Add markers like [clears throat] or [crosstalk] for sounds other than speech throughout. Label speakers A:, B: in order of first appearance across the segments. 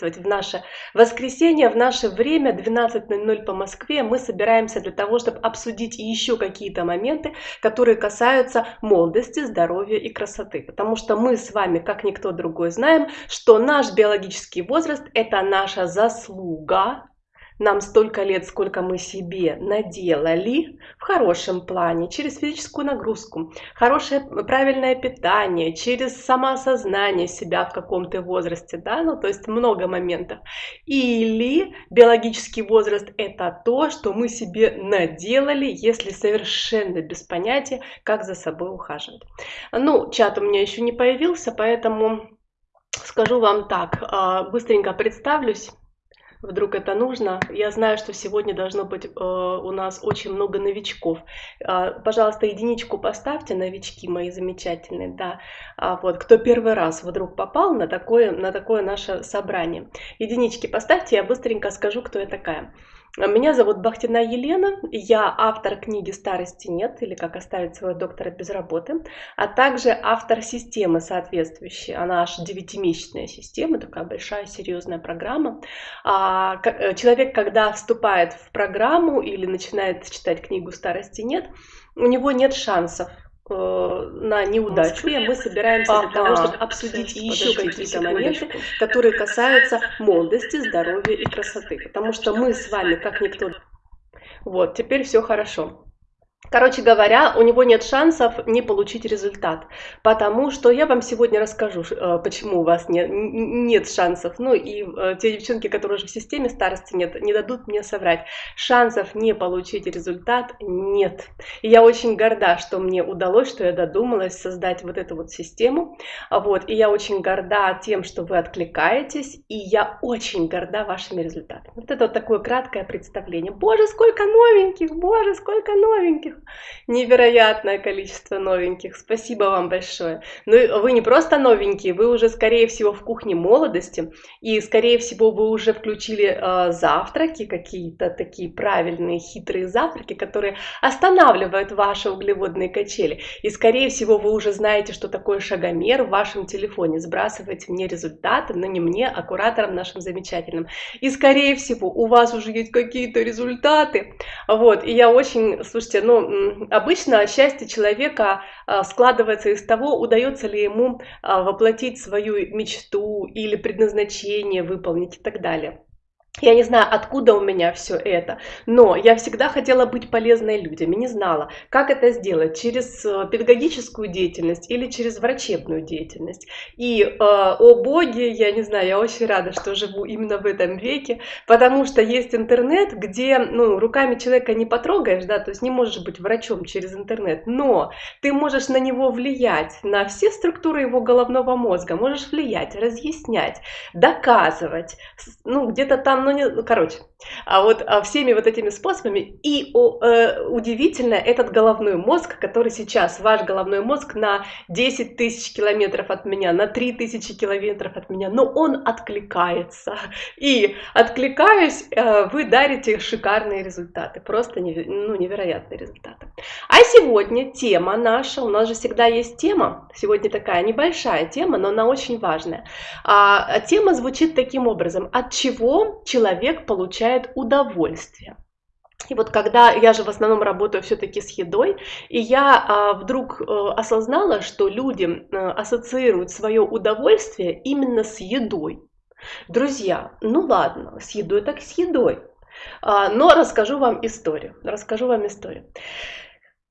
A: приветствовать в наше воскресенье, в наше время 12.00 по Москве. Мы собираемся для того, чтобы обсудить еще какие-то моменты, которые касаются молодости, здоровья и красоты. Потому что мы с вами, как никто другой, знаем, что наш биологический возраст – это наша заслуга, нам столько лет, сколько мы себе наделали в хорошем плане, через физическую нагрузку, хорошее правильное питание, через самоосознание себя в каком-то возрасте, да, ну то есть много моментов. Или биологический возраст это то, что мы себе наделали, если совершенно без понятия, как за собой ухаживать. Ну, чат у меня еще не появился, поэтому скажу вам так, а, быстренько представлюсь вдруг это нужно. Я знаю, что сегодня должно быть э, у нас очень много новичков. Э, пожалуйста, единичку поставьте, новички мои замечательные, да. А вот, кто первый раз вдруг попал на такое, на такое наше собрание. Единички поставьте, я быстренько скажу, кто я такая. Меня зовут Бахтина Елена, я автор книги «Старости нет» или «Как оставить своего доктора без работы», а также автор системы соответствующей, она аж девятимесячная система, такая большая серьезная программа. А, э, человек, когда вступает в программу или начинает читать книгу «Старости нет», у него нет шансов на неудачу, и мы собираемся ага. для того, чтобы обсудить еще какие-то моменты, которые касаются молодости, здоровья и красоты. Потому что мы с вами, как никто... Вот, теперь все хорошо. Короче говоря, у него нет шансов не получить результат, потому что я вам сегодня расскажу, э, почему у вас нет, нет шансов. Ну и э, те девчонки, которые уже в системе старости нет, не дадут мне соврать. Шансов не получить результат нет. И я очень горда, что мне удалось, что я додумалась создать вот эту вот систему. Вот. И я очень горда тем, что вы откликаетесь, и я очень горда вашими результатами. Вот это вот такое краткое представление. Боже, сколько новеньких, боже, сколько новеньких невероятное количество новеньких. Спасибо вам большое. Ну, вы не просто новенькие, вы уже, скорее всего, в кухне молодости, и, скорее всего, вы уже включили э, завтраки, какие-то такие правильные, хитрые завтраки, которые останавливают ваши углеводные качели. И, скорее всего, вы уже знаете, что такое шагомер в вашем телефоне. Сбрасывайте мне результаты, но не мне, а кураторам нашим замечательным. И, скорее всего, у вас уже есть какие-то результаты. Вот, и я очень, слушайте, ну, обычно счастье человека а, складывается из того, удается ли ему а, воплотить свою мечту или предназначение выполнить и так далее. Я не знаю, откуда у меня все это, но я всегда хотела быть полезной людям и не знала, как это сделать, через э, педагогическую деятельность или через врачебную деятельность. И, э, о боги, я не знаю, я очень рада, что живу именно в этом веке, потому что есть интернет, где ну, руками человека не потрогаешь, да, то есть не можешь быть врачом через интернет, но ты можешь на него влиять, на все структуры его головного мозга, можешь влиять, разъяснять, доказывать, ну, где-то там ну, не, ну, короче, а вот а всеми вот этими способами, и о, э, удивительно, этот головной мозг, который сейчас, ваш головной мозг на 10 тысяч километров от меня, на 3 тысячи километров от меня, но он откликается, и откликаясь, э, вы дарите шикарные результаты, просто неве, ну, невероятные результаты. А сегодня тема наша, у нас же всегда есть тема, сегодня такая небольшая тема, но она очень важная. А, тема звучит таким образом, от чего человек получает удовольствие. И вот когда я же в основном работаю все-таки с едой, и я а, вдруг а, осознала, что люди а, ассоциируют свое удовольствие именно с едой. Друзья, ну ладно, с едой так с едой. А, но расскажу вам историю. Расскажу вам историю.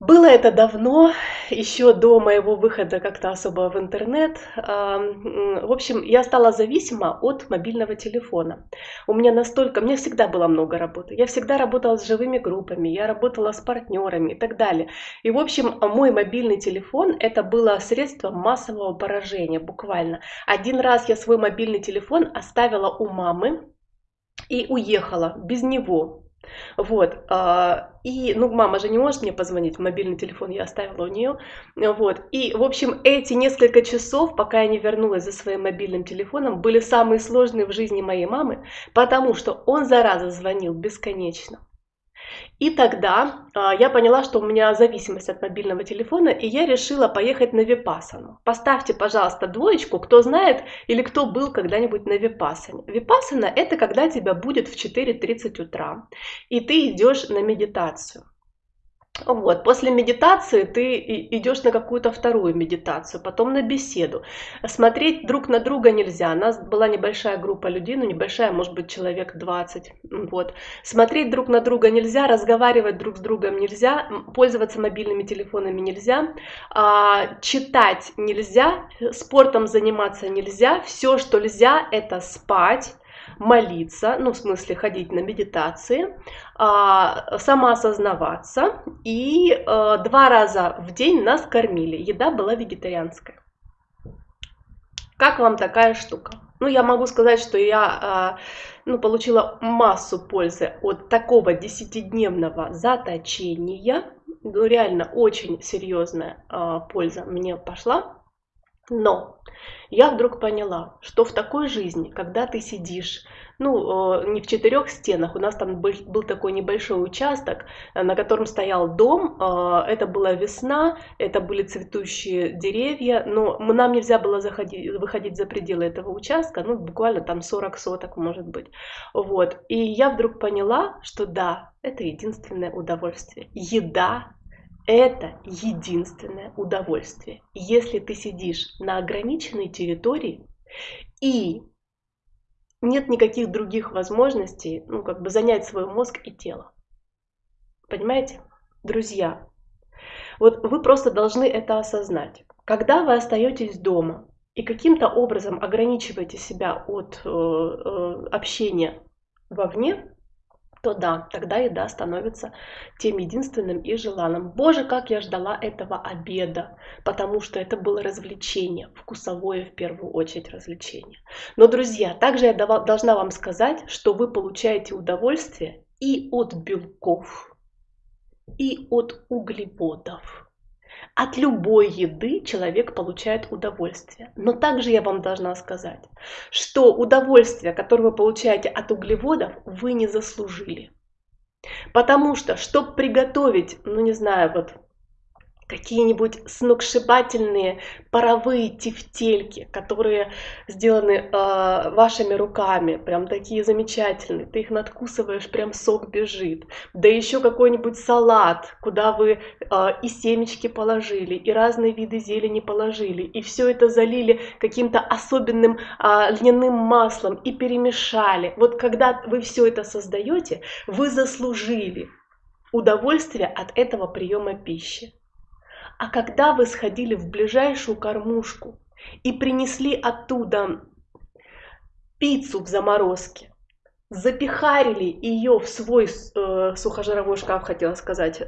A: Было это давно, еще до моего выхода как-то особо в интернет. В общем, я стала зависима от мобильного телефона. У меня настолько, мне всегда было много работы. Я всегда работала с живыми группами, я работала с партнерами и так далее. И, в общем, мой мобильный телефон это было средство массового поражения, буквально. Один раз я свой мобильный телефон оставила у мамы и уехала без него вот, а, и, ну, мама же не может мне позвонить, мобильный телефон я оставила у нее, вот, и, в общем, эти несколько часов, пока я не вернулась за своим мобильным телефоном, были самые сложные в жизни моей мамы, потому что он, зараза, звонил бесконечно. И тогда а, я поняла, что у меня зависимость от мобильного телефона, и я решила поехать на Випасану. Поставьте, пожалуйста, двоечку, кто знает или кто был когда-нибудь на Випасане. Випасана – это когда тебя будет в 4.30 утра, и ты идешь на медитацию. Вот. После медитации ты идешь на какую-то вторую медитацию, потом на беседу. Смотреть друг на друга нельзя. У нас была небольшая группа людей, ну небольшая, может быть, человек 20. Вот. Смотреть друг на друга нельзя, разговаривать друг с другом нельзя, пользоваться мобильными телефонами нельзя, а, читать нельзя, спортом заниматься нельзя. Все, что нельзя, это спать молиться, ну, в смысле ходить на медитации, а, самоосознаваться, и а, два раза в день нас кормили. Еда была вегетарианская. Как вам такая штука? Ну, я могу сказать, что я а, ну, получила массу пользы от такого десятидневного заточения. Ну, реально очень серьезная польза мне пошла. Но я вдруг поняла, что в такой жизни, когда ты сидишь, ну, не в четырех стенах, у нас там был, был такой небольшой участок, э, на котором стоял дом, э, это была весна, это были цветущие деревья, но нам нельзя было заходить, выходить за пределы этого участка, ну, буквально там 40 соток, может быть. Вот. И я вдруг поняла, что да, это единственное удовольствие. Еда это единственное удовольствие. Если ты сидишь на ограниченной территории и нет никаких других возможностей, ну, как бы занять свой мозг и тело. Понимаете? Друзья, вот вы просто должны это осознать. Когда вы остаетесь дома и каким-то образом ограничиваете себя от э, э, общения вовне, то да, тогда еда становится тем единственным и желанным. Боже, как я ждала этого обеда, потому что это было развлечение, вкусовое в первую очередь развлечение. Но, друзья, также я должна вам сказать, что вы получаете удовольствие и от белков, и от углеводов. От любой еды человек получает удовольствие. Но также я вам должна сказать, что удовольствие, которое вы получаете от углеводов, вы не заслужили. Потому что, чтобы приготовить, ну не знаю, вот какие-нибудь сногсшибательные паровые тефтельки, которые сделаны э, вашими руками, прям такие замечательные. Ты их надкусываешь, прям сок бежит. Да еще какой-нибудь салат, куда вы э, и семечки положили, и разные виды зелени положили, и все это залили каким-то особенным э, льняным маслом и перемешали. Вот когда вы все это создаете, вы заслужили удовольствие от этого приема пищи. А когда вы сходили в ближайшую кормушку и принесли оттуда пиццу в заморозке, запихарили ее в свой э, сухожировой шкаф, хотела сказать, э,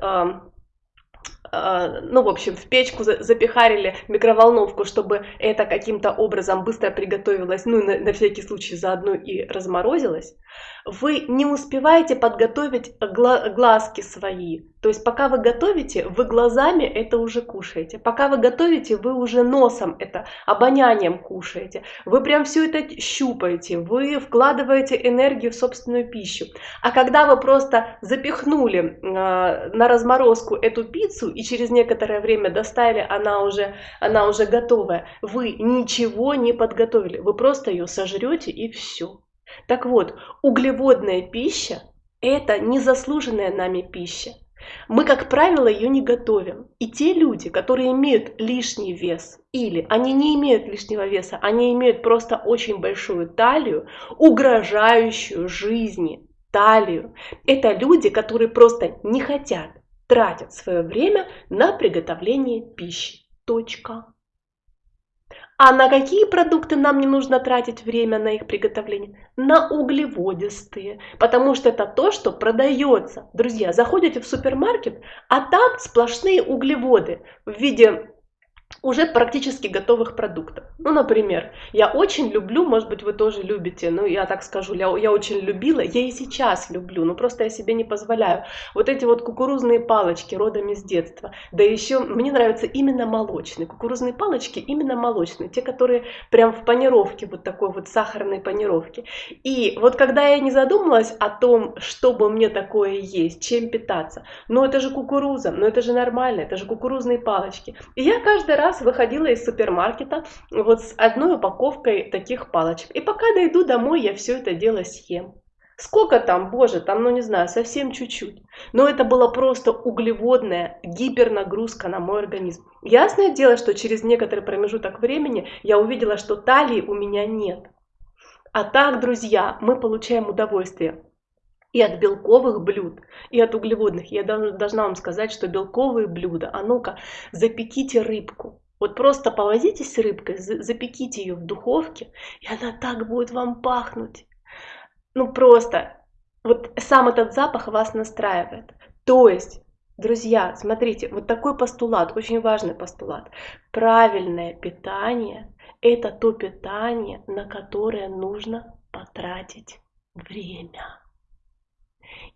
A: а, ну, в общем, в печку запихарили микроволновку, чтобы это каким-то образом быстро приготовилось, ну, на, на всякий случай заодно и разморозилось, вы не успеваете подготовить глазки свои. То есть пока вы готовите, вы глазами это уже кушаете. Пока вы готовите, вы уже носом это, обонянием кушаете. Вы прям все это щупаете, вы вкладываете энергию в собственную пищу. А когда вы просто запихнули э, на разморозку эту пиццу и через некоторое время достали, она уже, она уже готовая, вы ничего не подготовили, вы просто ее сожрете и все. Так вот, углеводная пища – это незаслуженная нами пища. Мы, как правило, ее не готовим. И те люди, которые имеют лишний вес, или они не имеют лишнего веса, они имеют просто очень большую талию, угрожающую жизни талию. Это люди, которые просто не хотят тратить свое время на приготовление пищи. Точка. А на какие продукты нам не нужно тратить время на их приготовление? На углеводистые, потому что это то, что продается. Друзья, заходите в супермаркет, а там сплошные углеводы в виде уже практически готовых продуктов. Ну, например, я очень люблю, может быть, вы тоже любите, ну, я так скажу, я, я очень любила, я и сейчас люблю, но просто я себе не позволяю. Вот эти вот кукурузные палочки родом из детства, да еще мне нравятся именно молочные, кукурузные палочки именно молочные, те, которые прям в панировке, вот такой вот сахарной панировке. И вот когда я не задумалась о том, чтобы мне такое есть, чем питаться, ну, это же кукуруза, ну, это же нормально, это же кукурузные палочки. И я каждый раз выходила из супермаркета вот с одной упаковкой таких палочек. И пока дойду домой, я все это дело съем. Сколько там, боже, там, ну не знаю, совсем чуть-чуть. Но это была просто углеводная гипернагрузка на мой организм. Ясное дело, что через некоторый промежуток времени я увидела, что талии у меня нет. А так, друзья, мы получаем удовольствие и от белковых блюд, и от углеводных. Я должна вам сказать, что белковые блюда, а ну-ка, запеките рыбку. Вот просто повозитесь с рыбкой, запеките ее в духовке, и она так будет вам пахнуть. Ну просто, вот сам этот запах вас настраивает. То есть, друзья, смотрите, вот такой постулат, очень важный постулат. Правильное питание – это то питание, на которое нужно потратить время.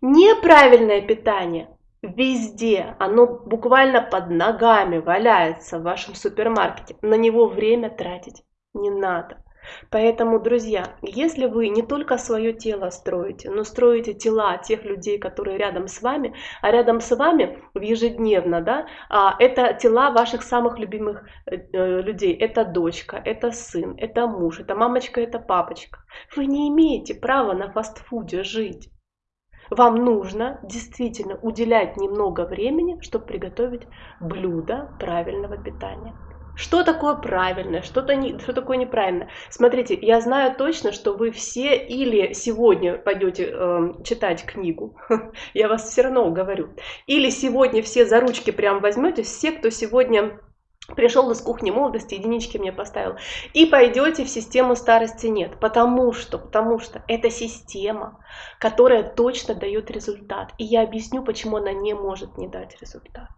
A: Неправильное питание везде, оно буквально под ногами валяется в вашем супермаркете. На него время тратить не надо. Поэтому, друзья, если вы не только свое тело строите, но строите тела тех людей, которые рядом с вами, а рядом с вами ежедневно, да, а, это тела ваших самых любимых э, э, людей. Это дочка, это сын, это муж, это мамочка, это папочка. Вы не имеете права на фастфуде жить. Вам нужно действительно уделять немного времени, чтобы приготовить блюдо правильного питания. Что такое правильное, что, не, что такое неправильно? Смотрите, я знаю точно, что вы все или сегодня пойдете э, читать книгу, [laughs] я вас все равно уговорю, или сегодня все за ручки прям возьмете, все, кто сегодня пришел из кухни молодости, единички мне поставил, и пойдете в систему старости нет, потому что, потому что это система, которая точно дает результат, и я объясню, почему она не может не дать результат.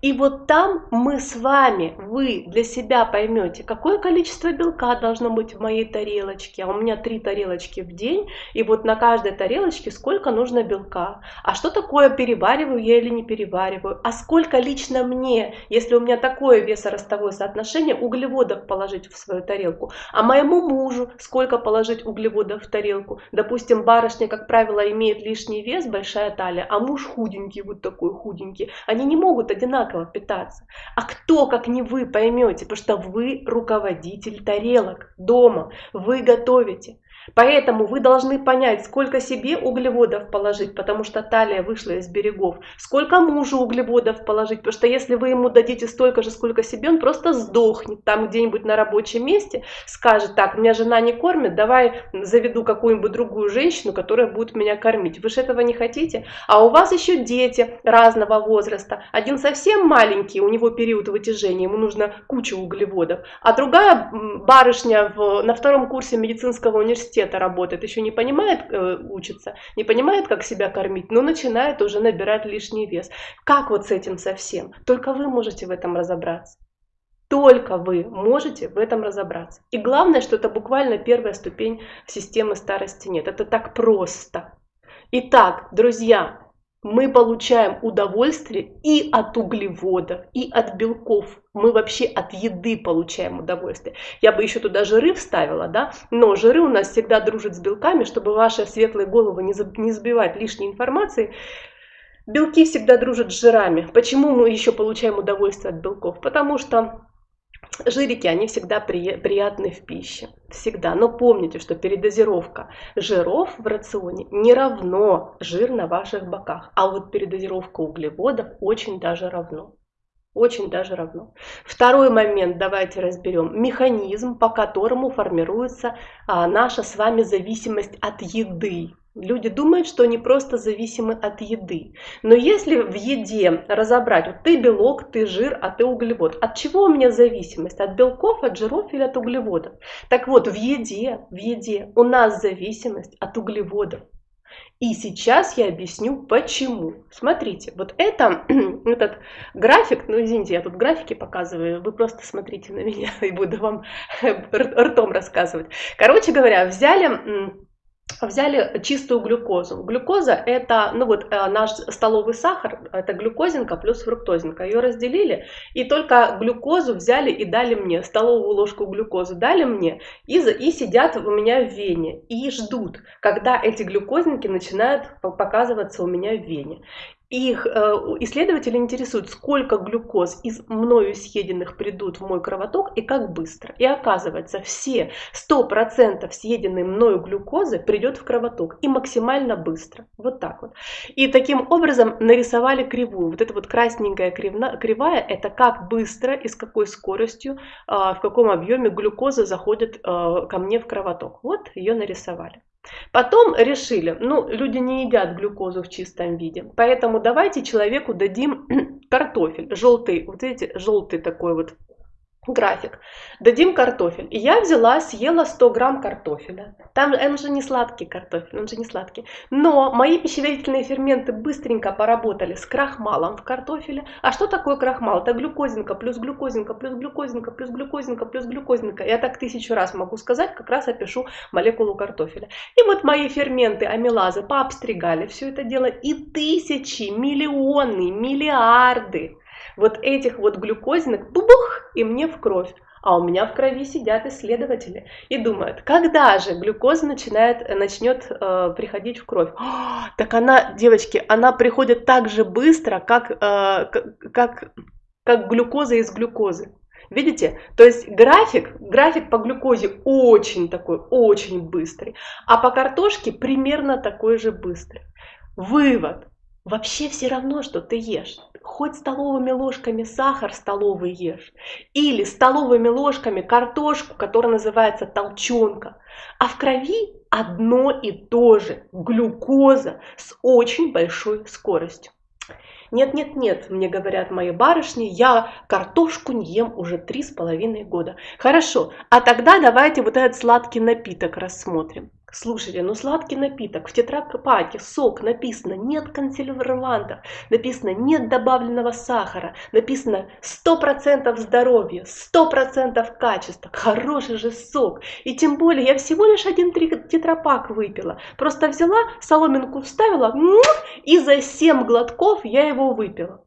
A: И вот там мы с вами, вы для себя поймете, какое количество белка должно быть в моей тарелочке. А у меня три тарелочки в день, и вот на каждой тарелочке сколько нужно белка. А что такое перевариваю я или не перевариваю? А сколько лично мне, если у меня такое весоростовое соотношение, углеводов положить в свою тарелку? А моему мужу сколько положить углеводов в тарелку? Допустим, барышня, как правило, имеет лишний вес, большая талия, а муж худенький, вот такой худенький. Они не могут одинаково питаться. А кто, как не вы, поймете, потому что вы руководитель тарелок дома, вы готовите. Поэтому вы должны понять, сколько себе углеводов положить, потому что талия вышла из берегов, сколько мужу углеводов положить, потому что если вы ему дадите столько же, сколько себе, он просто сдохнет там где-нибудь на рабочем месте, скажет, так, меня жена не кормит, давай заведу какую-нибудь другую женщину, которая будет меня кормить. Вы же этого не хотите? А у вас еще дети разного возраста. Один совсем маленький, у него период вытяжения, ему нужно куча углеводов, а другая барышня в, на втором курсе медицинского университета, университета работает, еще не понимает, э, учится, не понимает, как себя кормить, но начинает уже набирать лишний вес. Как вот с этим совсем? Только вы можете в этом разобраться. Только вы можете в этом разобраться. И главное, что это буквально первая ступень системы старости нет. Это так просто. Итак, друзья, мы получаем удовольствие и от углеводов, и от белков. Мы вообще от еды получаем удовольствие. Я бы еще туда жиры вставила, да, но жиры у нас всегда дружат с белками, чтобы ваши светлые головы не забивать лишней информации. Белки всегда дружат с жирами. Почему мы еще получаем удовольствие от белков? Потому что Жирики, они всегда при, приятны в пище, всегда. Но помните, что передозировка жиров в рационе не равно жир на ваших боках, а вот передозировка углеводов очень даже равно. Очень даже равно. Второй момент давайте разберем. Механизм, по которому формируется а, наша с вами зависимость от еды. Люди думают, что они просто зависимы от еды. Но если в еде разобрать, вот ты белок, ты жир, а ты углевод. От чего у меня зависимость? От белков, от жиров или от углеводов? Так вот, в еде, в еде у нас зависимость от углеводов. И сейчас я объясню почему. Смотрите, вот это, [clears throat] этот график, ну извините, я тут графики показываю, вы просто смотрите на меня [laughs] и буду вам [laughs] ртом рассказывать. Короче говоря, взяли взяли чистую глюкозу. Глюкоза это, ну вот э, наш столовый сахар, это глюкозинка плюс фруктозинка. Ее разделили и только глюкозу взяли и дали мне, столовую ложку глюкозы дали мне и, и сидят у меня в вене и ждут, когда эти глюкозинки начинают показываться у меня в вене их э, исследователи интересуют, сколько глюкоз из мною съеденных придут в мой кровоток и как быстро. И оказывается, все 100% съеденной мною глюкозы придет в кровоток и максимально быстро. Вот так вот. И таким образом нарисовали кривую. Вот эта вот красненькая кривая, это как быстро и с какой скоростью, а, в каком объеме глюкоза заходит а, ко мне в кровоток. Вот ее нарисовали. Потом решили, ну, люди не едят глюкозу в чистом виде, поэтому давайте человеку дадим [clears throat] картофель, желтый, вот видите, желтый такой вот график. Дадим картофель. И я взяла, съела 100 грамм картофеля. Там он же не сладкий картофель, он же не сладкий. Но мои пищеварительные ферменты быстренько поработали с крахмалом в картофеле. А что такое крахмал? Это глюкозинка плюс глюкозинка плюс глюкозинка плюс глюкозинка плюс глюкозинка. Я так тысячу раз могу сказать, как раз опишу молекулу картофеля. И вот мои ферменты, амилазы пообстригали все это дело. И тысячи, миллионы, миллиарды вот этих вот глюкозинок, бубух, и мне в кровь. А у меня в крови сидят исследователи и думают, когда же глюкоза начинает, начнет э, приходить в кровь. О, так она, девочки, она приходит так же быстро, как, э, как, как глюкоза из глюкозы. Видите? То есть график, график по глюкозе очень такой, очень быстрый, а по картошке примерно такой же быстрый. Вывод. Вообще все равно, что ты ешь хоть столовыми ложками сахар столовый ешь, или столовыми ложками картошку, которая называется толченка, а в крови одно и то же – глюкоза с очень большой скоростью. Нет, нет, нет, мне говорят мои барышни, я картошку не ем уже три с половиной года. Хорошо, а тогда давайте вот этот сладкий напиток рассмотрим. Слушайте, ну сладкий напиток, в тетрапаке сок написано нет консервантов, написано нет добавленного сахара, написано 100% здоровья, 100% качества, хороший же сок. И тем более я всего лишь один тетрапак выпила, просто взяла, соломинку вставила и за 7 глотков я его выпила.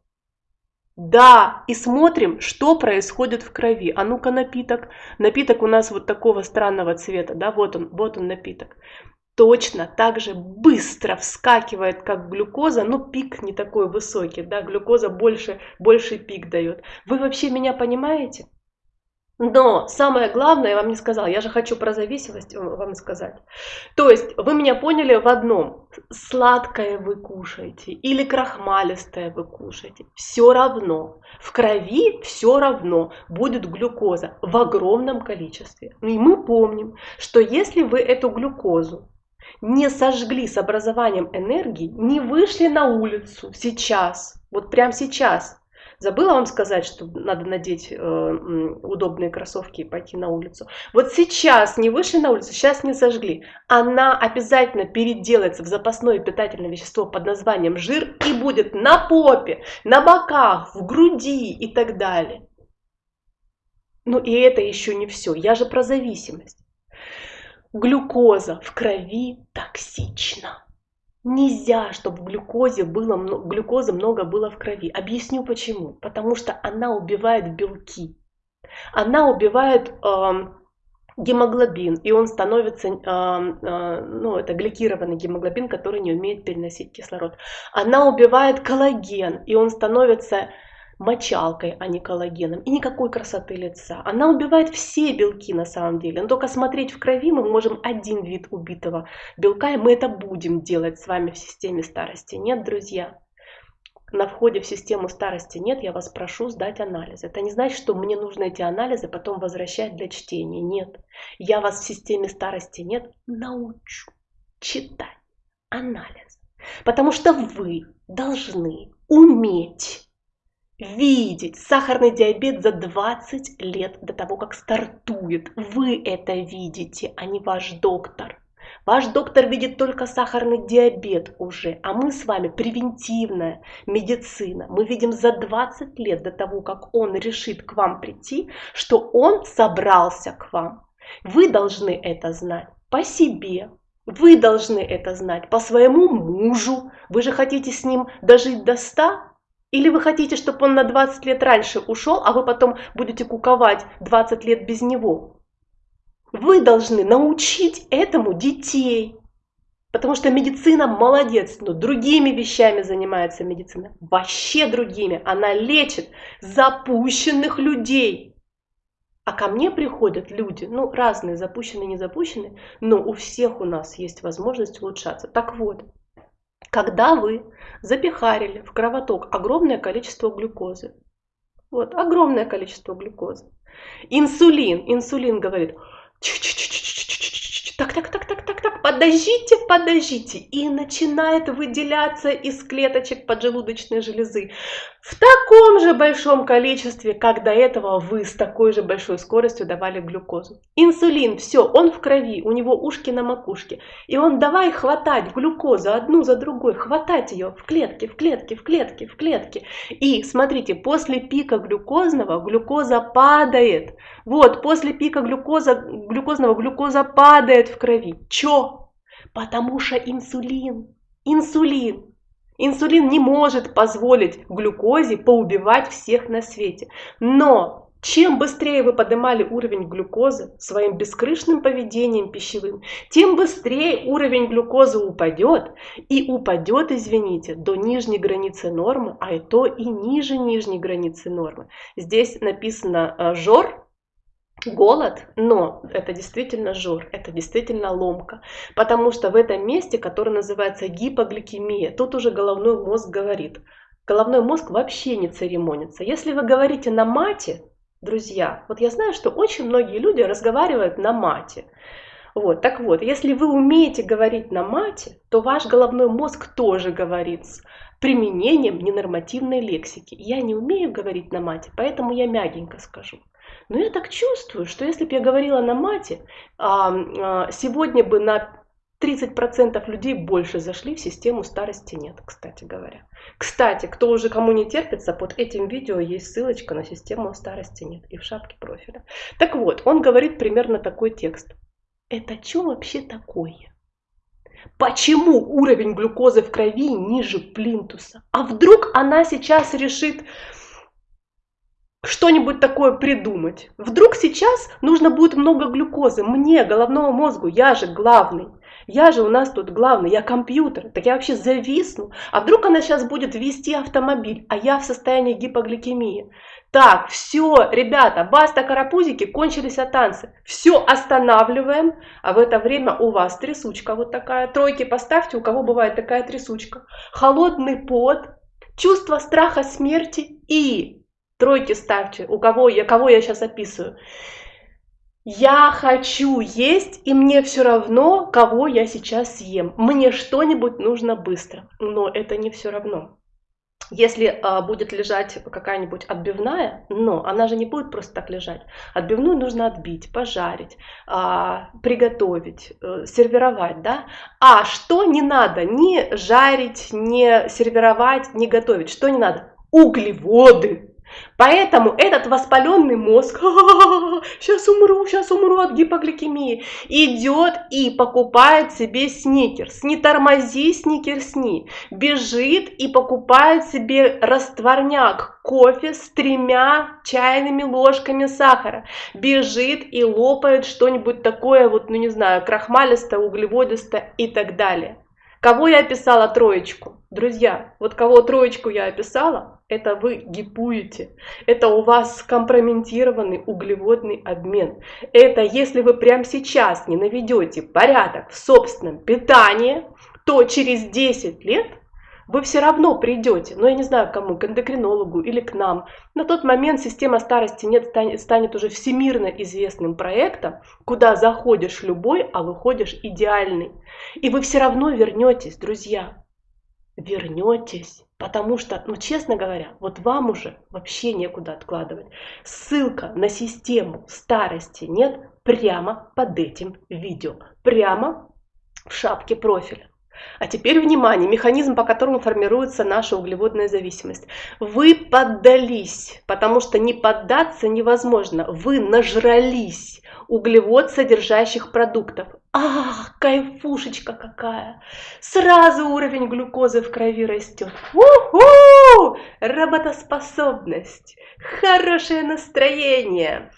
A: Да, и смотрим, что происходит в крови. А ну-ка напиток. Напиток у нас вот такого странного цвета, да, вот он, вот он напиток. Точно так же быстро вскакивает, как глюкоза, но пик не такой высокий, да, глюкоза больше, больше пик дает. Вы вообще меня понимаете? Но самое главное, я вам не сказала, я же хочу про зависимость вам сказать. То есть вы меня поняли в одном, сладкое вы кушаете или крахмалистое вы кушаете, все равно, в крови все равно будет глюкоза в огромном количестве. И мы помним, что если вы эту глюкозу не сожгли с образованием энергии, не вышли на улицу сейчас, вот прямо сейчас, Забыла вам сказать, что надо надеть э, удобные кроссовки и пойти на улицу. Вот сейчас не вышли на улицу, сейчас не сожгли. Она обязательно переделается в запасное питательное вещество под названием жир и будет на попе, на боках, в груди и так далее. Ну и это еще не все. Я же про зависимость. Глюкоза в крови токсична. Нельзя, чтобы глюкозе было, глюкозы много было в крови. Объясню почему. Потому что она убивает белки. Она убивает э, гемоглобин, и он становится, э, э, ну, это гликированный гемоглобин, который не умеет переносить кислород. Она убивает коллаген, и он становится мочалкой, а не коллагеном. И никакой красоты лица. Она убивает все белки на самом деле. Но только смотреть в крови мы можем один вид убитого белка, и мы это будем делать с вами в системе старости. Нет, друзья? На входе в систему старости нет, я вас прошу сдать анализы. Это не значит, что мне нужно эти анализы потом возвращать для чтения. Нет. Я вас в системе старости нет, научу читать анализ. Потому что вы должны уметь видеть сахарный диабет за 20 лет до того, как стартует. Вы это видите, а не ваш доктор. Ваш доктор видит только сахарный диабет уже, а мы с вами превентивная медицина. Мы видим за 20 лет до того, как он решит к вам прийти, что он собрался к вам. Вы должны это знать по себе, вы должны это знать по своему мужу. Вы же хотите с ним дожить до 100? Или вы хотите, чтобы он на 20 лет раньше ушел, а вы потом будете куковать 20 лет без него? Вы должны научить этому детей. Потому что медицина молодец, но другими вещами занимается медицина. Вообще другими. Она лечит запущенных людей. А ко мне приходят люди, ну, разные, запущенные, не запущенные, но у всех у нас есть возможность улучшаться. Так вот, когда вы запихарили в кровоток огромное количество глюкозы, вот, огромное количество глюкозы, инсулин, инсулин говорит, так, так, так, так, так, так, подождите, подождите, и начинает выделяться из клеточек поджелудочной железы в таком же большом количестве, как до этого вы с такой же большой скоростью давали глюкозу. Инсулин, все, он в крови, у него ушки на макушке. И он давай хватать глюкозу одну за другой, хватать ее в клетке, в клетке, в клетке, в клетке. И смотрите, после пика глюкозного глюкоза падает. Вот, после пика глюкоза, глюкозного глюкоза падает в крови. Чё? Потому что инсулин, инсулин Инсулин не может позволить глюкозе поубивать всех на свете. Но чем быстрее вы поднимали уровень глюкозы своим бескрышным поведением пищевым, тем быстрее уровень глюкозы упадет. И упадет, извините, до нижней границы нормы, а и то и ниже нижней границы нормы. Здесь написано э, «жор», голод, но это действительно жор, это действительно ломка, потому что в этом месте, которое называется гипогликемия, тут уже головной мозг говорит. Головной мозг вообще не церемонится. Если вы говорите на мате, друзья, вот я знаю, что очень многие люди разговаривают на мате. Вот, так вот, если вы умеете говорить на мате, то ваш головной мозг тоже говорит с применением ненормативной лексики. Я не умею говорить на мате, поэтому я мягенько скажу. Но я так чувствую, что если бы я говорила на мате, а, а, сегодня бы на 30% людей больше зашли в систему старости нет, кстати говоря. Кстати, кто уже кому не терпится, под этим видео есть ссылочка на систему старости нет и в шапке профиля. Так вот, он говорит примерно такой текст. Это что вообще такое? Почему уровень глюкозы в крови ниже плинтуса? А вдруг она сейчас решит что-нибудь такое придумать. Вдруг сейчас нужно будет много глюкозы. Мне, головному мозгу, я же главный. Я же у нас тут главный, я компьютер. Так я вообще зависну. А вдруг она сейчас будет вести автомобиль, а я в состоянии гипогликемии. Так, все, ребята, баста карапузики, кончились от танцы. Все останавливаем, а в это время у вас трясучка вот такая. Тройки поставьте, у кого бывает такая трясучка. Холодный пот, чувство страха смерти и Тройки ставьте, у кого я, кого я сейчас описываю. Я хочу есть, и мне все равно, кого я сейчас съем. Мне что-нибудь нужно быстро, но это не все равно. Если а, будет лежать какая-нибудь отбивная, но она же не будет просто так лежать. Отбивную нужно отбить, пожарить, а, приготовить, а, сервировать, да. А что не надо? Не жарить, не сервировать, не готовить. Что не надо? Углеводы. Поэтому этот воспаленный мозг, сейчас умру, сейчас умру от гипогликемии, идет и покупает себе сникерс. Не тормози, сникерсни. Бежит и покупает себе растворняк, кофе с тремя чайными ложками сахара. Бежит и лопает что-нибудь такое, вот, ну не знаю, крахмалистое, углеводистое и так далее. Кого я описала троечку? Друзья, вот кого троечку я описала, это вы гипуете. Это у вас скомпрометированный углеводный обмен. Это если вы прямо сейчас не наведете порядок в собственном питании, то через 10 лет вы все равно придете, но я не знаю кому, к эндокринологу или к нам. На тот момент система старости нет станет уже всемирно известным проектом, куда заходишь любой, а выходишь идеальный. И вы все равно вернетесь, друзья. Вернетесь. Потому что, ну честно говоря, вот вам уже вообще некуда откладывать. Ссылка на систему старости нет прямо под этим видео. Прямо в шапке профиля. А теперь внимание, механизм, по которому формируется наша углеводная зависимость. Вы поддались, потому что не поддаться невозможно. Вы нажрались углевод содержащих продуктов. Ах, кайфушечка какая! Сразу уровень глюкозы в крови растет. У-ху! Работоспособность, хорошее настроение.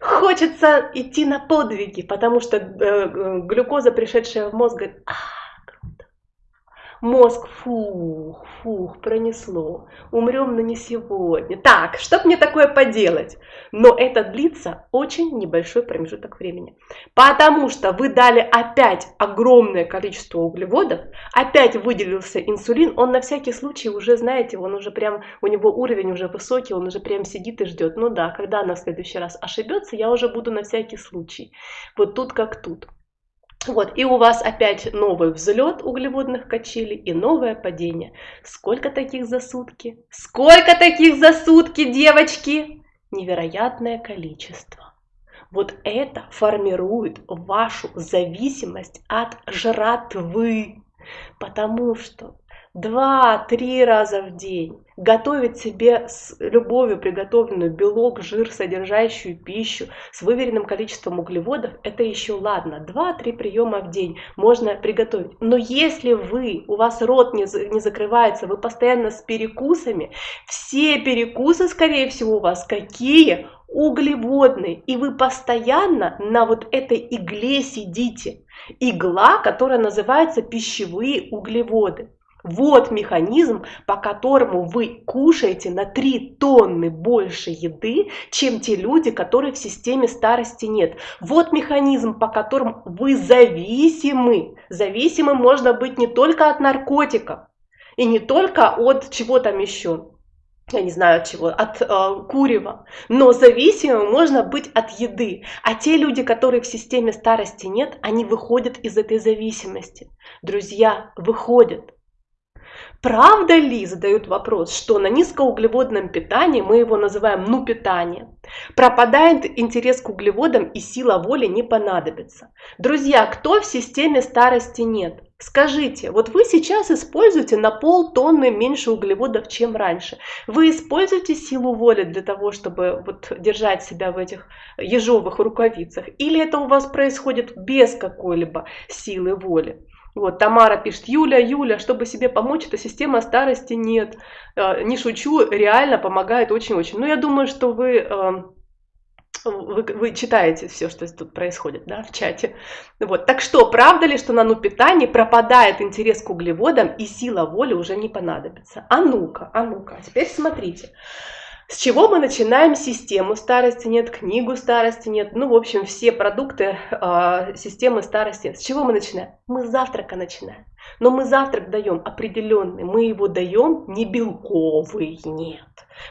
A: Хочется идти на подвиги, потому что э, э глюкоза, пришедшая в мозг, говорит, ах, Мозг, фух, фух, пронесло. Умрем, но не сегодня. Так, что мне такое поделать? Но это длится очень небольшой промежуток времени. Потому что вы дали опять огромное количество углеводов, опять выделился инсулин, он на всякий случай уже, знаете, он уже прям, у него уровень уже высокий, он уже прям сидит и ждет. Ну да, когда она в следующий раз ошибется, я уже буду на всякий случай. Вот тут как тут. Вот, и у вас опять новый взлет углеводных качелей и новое падение. Сколько таких за сутки? Сколько таких за сутки, девочки? Невероятное количество. Вот это формирует вашу зависимость от жратвы. Потому что два-три раза в день готовить себе с любовью приготовленную белок, жир, содержащую пищу с выверенным количеством углеводов, это еще ладно. Два-три приема в день можно приготовить. Но если вы, у вас рот не, не закрывается, вы постоянно с перекусами, все перекусы, скорее всего, у вас какие? углеводные, и вы постоянно на вот этой игле сидите. Игла, которая называется пищевые углеводы. Вот механизм, по которому вы кушаете на 3 тонны больше еды, чем те люди, которые в системе старости нет. Вот механизм, по которому вы зависимы. Зависимым можно быть не только от наркотиков и не только от чего там еще я не знаю от чего, от э, курева, но зависимым можно быть от еды. А те люди, которые в системе старости нет, они выходят из этой зависимости. Друзья, выходят. Правда ли, задают вопрос, что на низкоуглеводном питании, мы его называем ну питание, пропадает интерес к углеводам и сила воли не понадобится? Друзья, кто в системе старости нет? Скажите, вот вы сейчас используете на полтонны меньше углеводов, чем раньше. Вы используете силу воли для того, чтобы вот держать себя в этих ежовых рукавицах? Или это у вас происходит без какой-либо силы воли? Вот, Тамара пишет, Юля, Юля, чтобы себе помочь, эта система старости нет. Э, не шучу, реально помогает очень-очень. Но ну, я думаю, что вы, э, вы, вы читаете все, что тут происходит да, в чате. Вот. Так что, правда ли, что на ну питании пропадает интерес к углеводам и сила воли уже не понадобится? А ну-ка, а ну-ка, а теперь смотрите. С чего мы начинаем систему старости нет, книгу старости нет, ну, в общем, все продукты э, системы старости. С чего мы начинаем? Мы с завтрака начинаем. Но мы завтрак даем определенный, мы его даем не белковый, нет.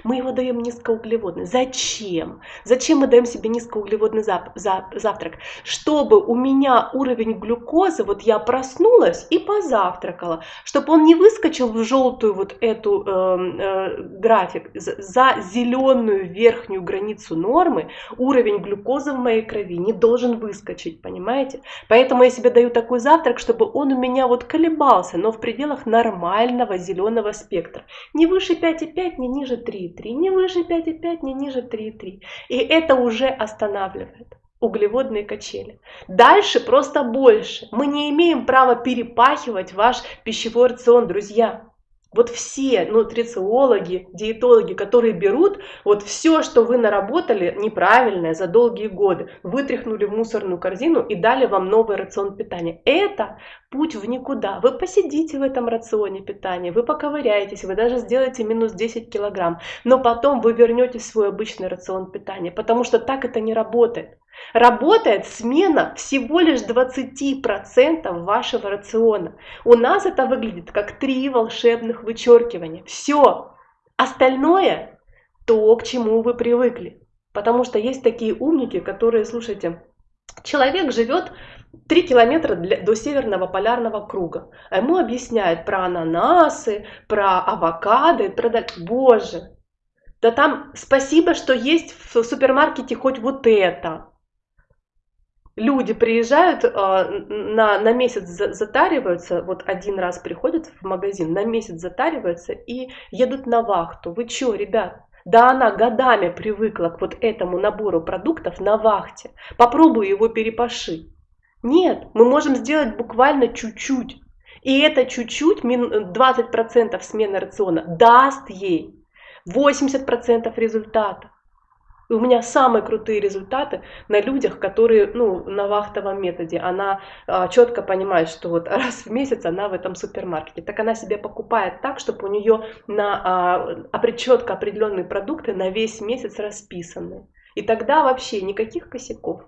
A: Мы его даем низкоуглеводный. Зачем? Зачем мы даем себе низкоуглеводный зап за завтрак? Чтобы у меня уровень глюкозы, вот я проснулась и позавтракала, чтобы он не выскочил в желтую вот эту э, э, график, за зеленую верхнюю границу нормы, уровень глюкозы в моей крови не должен выскочить, понимаете? Поэтому я себе даю такой завтрак, чтобы он у меня вот колебался, но в пределах нормального зеленого спектра. Не выше 5,5, не ниже 3,3, не выше 5,5, не ниже 3,3. И это уже останавливает углеводные качели. Дальше просто больше. Мы не имеем права перепахивать ваш пищевой рацион, друзья. Вот все нутрициологи, диетологи, которые берут вот все, что вы наработали неправильное за долгие годы, вытряхнули в мусорную корзину и дали вам новый рацион питания. Это путь в никуда. Вы посидите в этом рационе питания, вы поковыряетесь, вы даже сделаете минус 10 килограмм, но потом вы вернетесь в свой обычный рацион питания, потому что так это не работает. Работает смена всего лишь 20% вашего рациона. У нас это выглядит как три волшебных вычеркивания. Все. Остальное то, к чему вы привыкли. Потому что есть такие умники, которые, слушайте, человек живет 3 километра для, до северного полярного круга. А ему объясняют про ананасы, про авокадо, про... Боже, да там спасибо, что есть в супермаркете хоть вот это. Люди приезжают, э, на, на месяц затариваются, вот один раз приходят в магазин, на месяц затариваются и едут на вахту. Вы что, ребят? Да она годами привыкла к вот этому набору продуктов на вахте. Попробуй его перепаши. Нет, мы можем сделать буквально чуть-чуть. И это чуть-чуть, 20% смены рациона, даст ей 80% результата. И у меня самые крутые результаты на людях, которые ну, на вахтовом методе. Она а, четко понимает, что вот раз в месяц она в этом супермаркете. Так она себе покупает так, чтобы у нее на а, четко определенные продукты на весь месяц расписаны. И тогда вообще никаких косяков.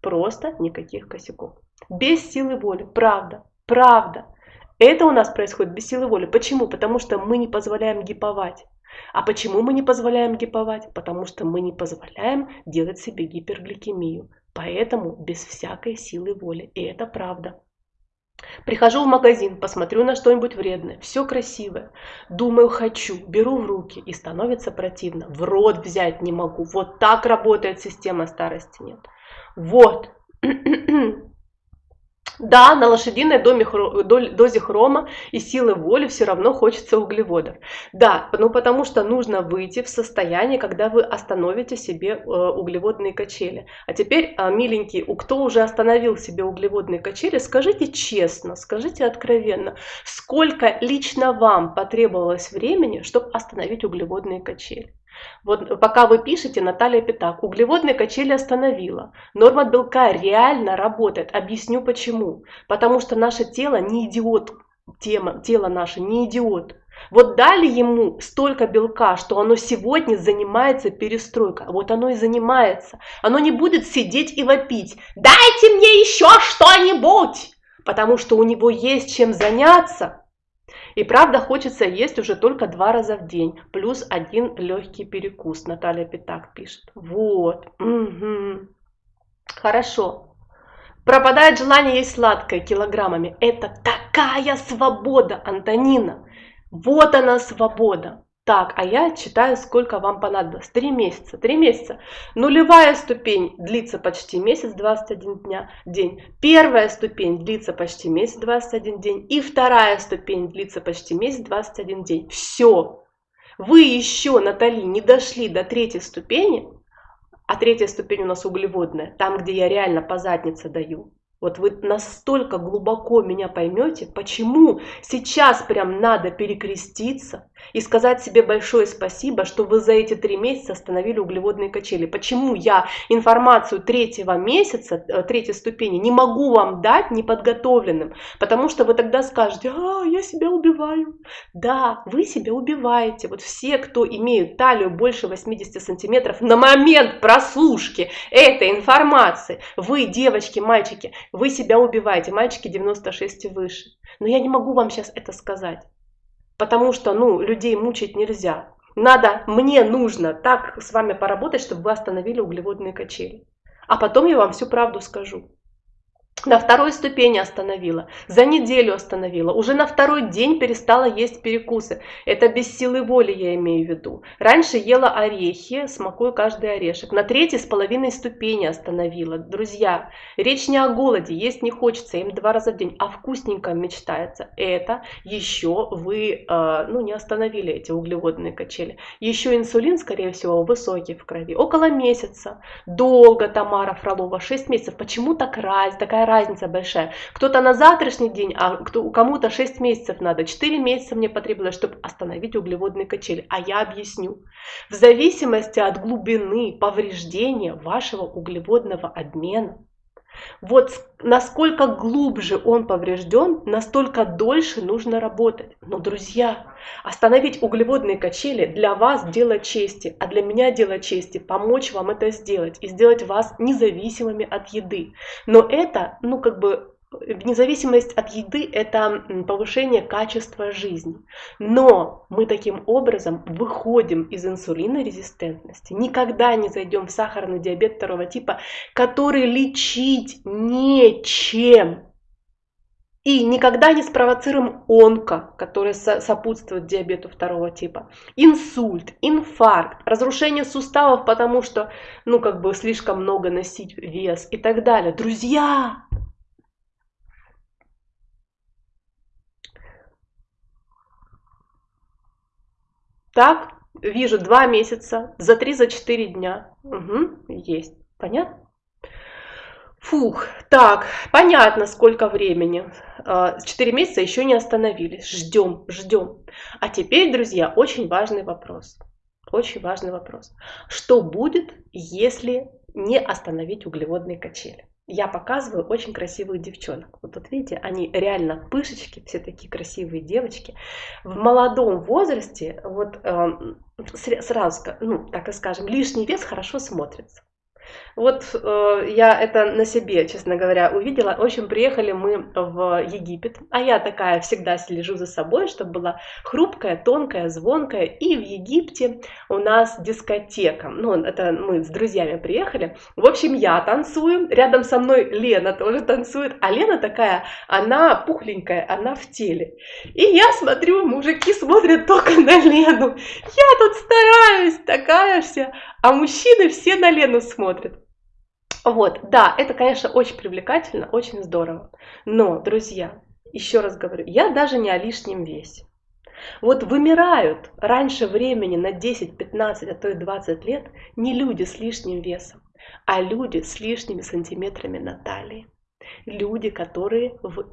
A: Просто никаких косяков. Без силы воли. Правда. Правда. Это у нас происходит без силы воли. Почему? Потому что мы не позволяем гиповать. А почему мы не позволяем гиповать? Потому что мы не позволяем делать себе гипергликемию. Поэтому без всякой силы воли. И это правда. Прихожу в магазин, посмотрю на что-нибудь вредное, все красивое, думаю хочу, беру в руки и становится противно. В рот взять не могу. Вот так работает система старости нет. Вот. [clears throat] Да, на лошадиной дозе хрома и силы воли все равно хочется углеводов. Да, ну потому что нужно выйти в состояние, когда вы остановите себе э, углеводные качели. А теперь, а, миленький, кто уже остановил себе углеводные качели, скажите честно, скажите откровенно, сколько лично вам потребовалось времени, чтобы остановить углеводные качели? Вот пока вы пишете, Наталья Пятак, углеводные качели остановила. Норма белка реально работает. Объясню почему. Потому что наше тело не идиот. Тема, тело наше не идиот. Вот дали ему столько белка, что оно сегодня занимается перестройкой. Вот оно и занимается. Оно не будет сидеть и вопить. Дайте мне еще что-нибудь! Потому что у него есть чем заняться. И правда хочется есть уже только два раза в день, плюс один легкий перекус, Наталья Пятак пишет. Вот, угу. хорошо. Пропадает желание есть сладкое килограммами. Это такая свобода, Антонина. Вот она свобода. Так, а я читаю, сколько вам понадобилось. Три месяца. Три месяца. Нулевая ступень длится почти месяц, 21 дня, день. Первая ступень длится почти месяц, 21 день. И вторая ступень длится почти месяц, 21 день. Все. Вы еще, Натали, не дошли до третьей ступени, а третья ступень у нас углеводная, там, где я реально по заднице даю. Вот вы настолько глубоко меня поймете, почему сейчас прям надо перекреститься и сказать себе большое спасибо, что вы за эти три месяца остановили углеводные качели. Почему я информацию третьего месяца, э, третьей ступени не могу вам дать неподготовленным, потому что вы тогда скажете, а, я себя убиваю. Да, вы себя убиваете. Вот все, кто имеют талию больше 80 сантиметров на момент прослушки этой информации, вы, девочки, мальчики, вы себя убиваете, мальчики 96 и выше. Но я не могу вам сейчас это сказать, потому что, ну, людей мучить нельзя. Надо, мне нужно так с вами поработать, чтобы вы остановили углеводные качели. А потом я вам всю правду скажу. На второй ступени остановила, за неделю остановила, уже на второй день перестала есть перекусы. Это без силы воли я имею в виду. Раньше ела орехи, смакую каждый орешек. На третьей с половиной ступени остановила. Друзья, речь не о голоде, есть не хочется, им два раза в день, а вкусненько мечтается. Это еще вы э, ну, не остановили эти углеводные качели. Еще инсулин, скорее всего, высокий в крови. Около месяца. Долго Тамара Фролова, 6 месяцев. Почему так раз, такая разница большая. Кто-то на завтрашний день, а кто, кому-то 6 месяцев надо. 4 месяца мне потребовалось, чтобы остановить углеводные качели. А я объясню. В зависимости от глубины повреждения вашего углеводного обмена, вот насколько глубже он поврежден, настолько дольше нужно работать. Но, друзья, остановить углеводные качели для вас дело чести, а для меня дело чести помочь вам это сделать и сделать вас независимыми от еды. Но это, ну, как бы независимость от еды – это повышение качества жизни. Но мы таким образом выходим из инсулинорезистентности, никогда не зайдем в сахарный диабет второго типа, который лечить нечем. И никогда не спровоцируем онко, который сопутствует диабету второго типа. Инсульт, инфаркт, разрушение суставов, потому что, ну, как бы слишком много носить вес и так далее. Друзья, Так, вижу два месяца, за три, за четыре дня. Угу, есть. Понятно? Фух, так, понятно, сколько времени. А, четыре месяца еще не остановились. Ждем, ждем. А теперь, друзья, очень важный вопрос. Очень важный вопрос. Что будет, если не остановить углеводные качели? Я показываю очень красивых девчонок. Вот тут видите, они реально пышечки, все такие красивые девочки. В молодом возрасте, вот э, сразу, ну, так и скажем, лишний вес хорошо смотрится. Вот э, я это на себе, честно говоря, увидела. В общем, приехали мы в Египет, а я такая всегда слежу за собой, чтобы была хрупкая, тонкая, звонкая. И в Египте у нас дискотека. Ну, это мы с друзьями приехали. В общем, я танцую, рядом со мной Лена тоже танцует, а Лена такая, она пухленькая, она в теле. И я смотрю, мужики смотрят только [laughs] на Лену. Я тут стараюсь, такая вся, а мужчины все на Лену смотрят. Вот, да, это, конечно, очень привлекательно, очень здорово. Но, друзья, еще раз говорю, я даже не о лишнем весе. Вот вымирают раньше времени на 10, 15, а то и 20 лет не люди с лишним весом, а люди с лишними сантиметрами на талии. Люди, которые в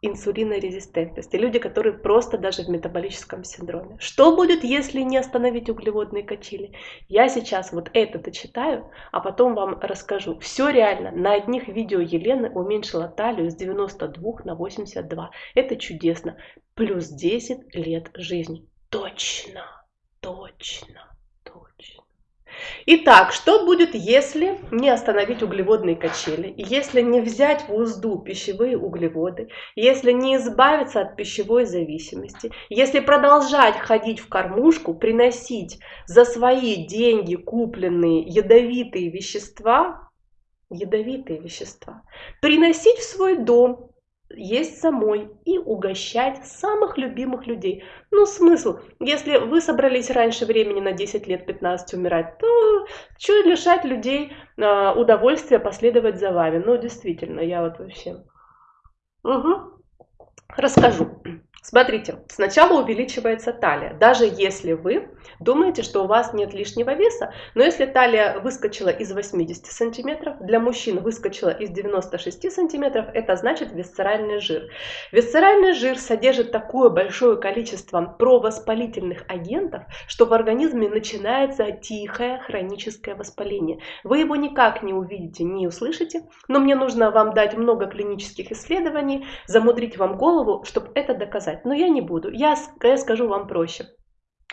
A: инсулинорезистентности, люди, которые просто даже в метаболическом синдроме. Что будет, если не остановить углеводные качели? Я сейчас вот это дочитаю, а потом вам расскажу. Все реально. На одних видео Елены уменьшила талию с 92 на 82. Это чудесно. Плюс 10 лет жизни. Точно, точно. Итак, что будет, если не остановить углеводные качели, если не взять в узду пищевые углеводы, если не избавиться от пищевой зависимости, если продолжать ходить в кормушку, приносить за свои деньги купленные ядовитые вещества, ядовитые вещества, приносить в свой дом, есть самой и угощать самых любимых людей. Ну, смысл, если вы собрались раньше времени на 10 лет, 15 умирать, то что лишать людей э, удовольствия последовать за вами? Ну, действительно, я вот вообще... Угу. Расскажу. Смотрите, сначала увеличивается талия, даже если вы думаете, что у вас нет лишнего веса, но если талия выскочила из 80 сантиметров, для мужчин выскочила из 96 сантиметров, это значит висцеральный жир. Висцеральный жир содержит такое большое количество провоспалительных агентов, что в организме начинается тихое хроническое воспаление. Вы его никак не увидите, не услышите, но мне нужно вам дать много клинических исследований, замудрить вам голову, чтобы это доказать сказать, но я не буду. Я, я скажу вам проще.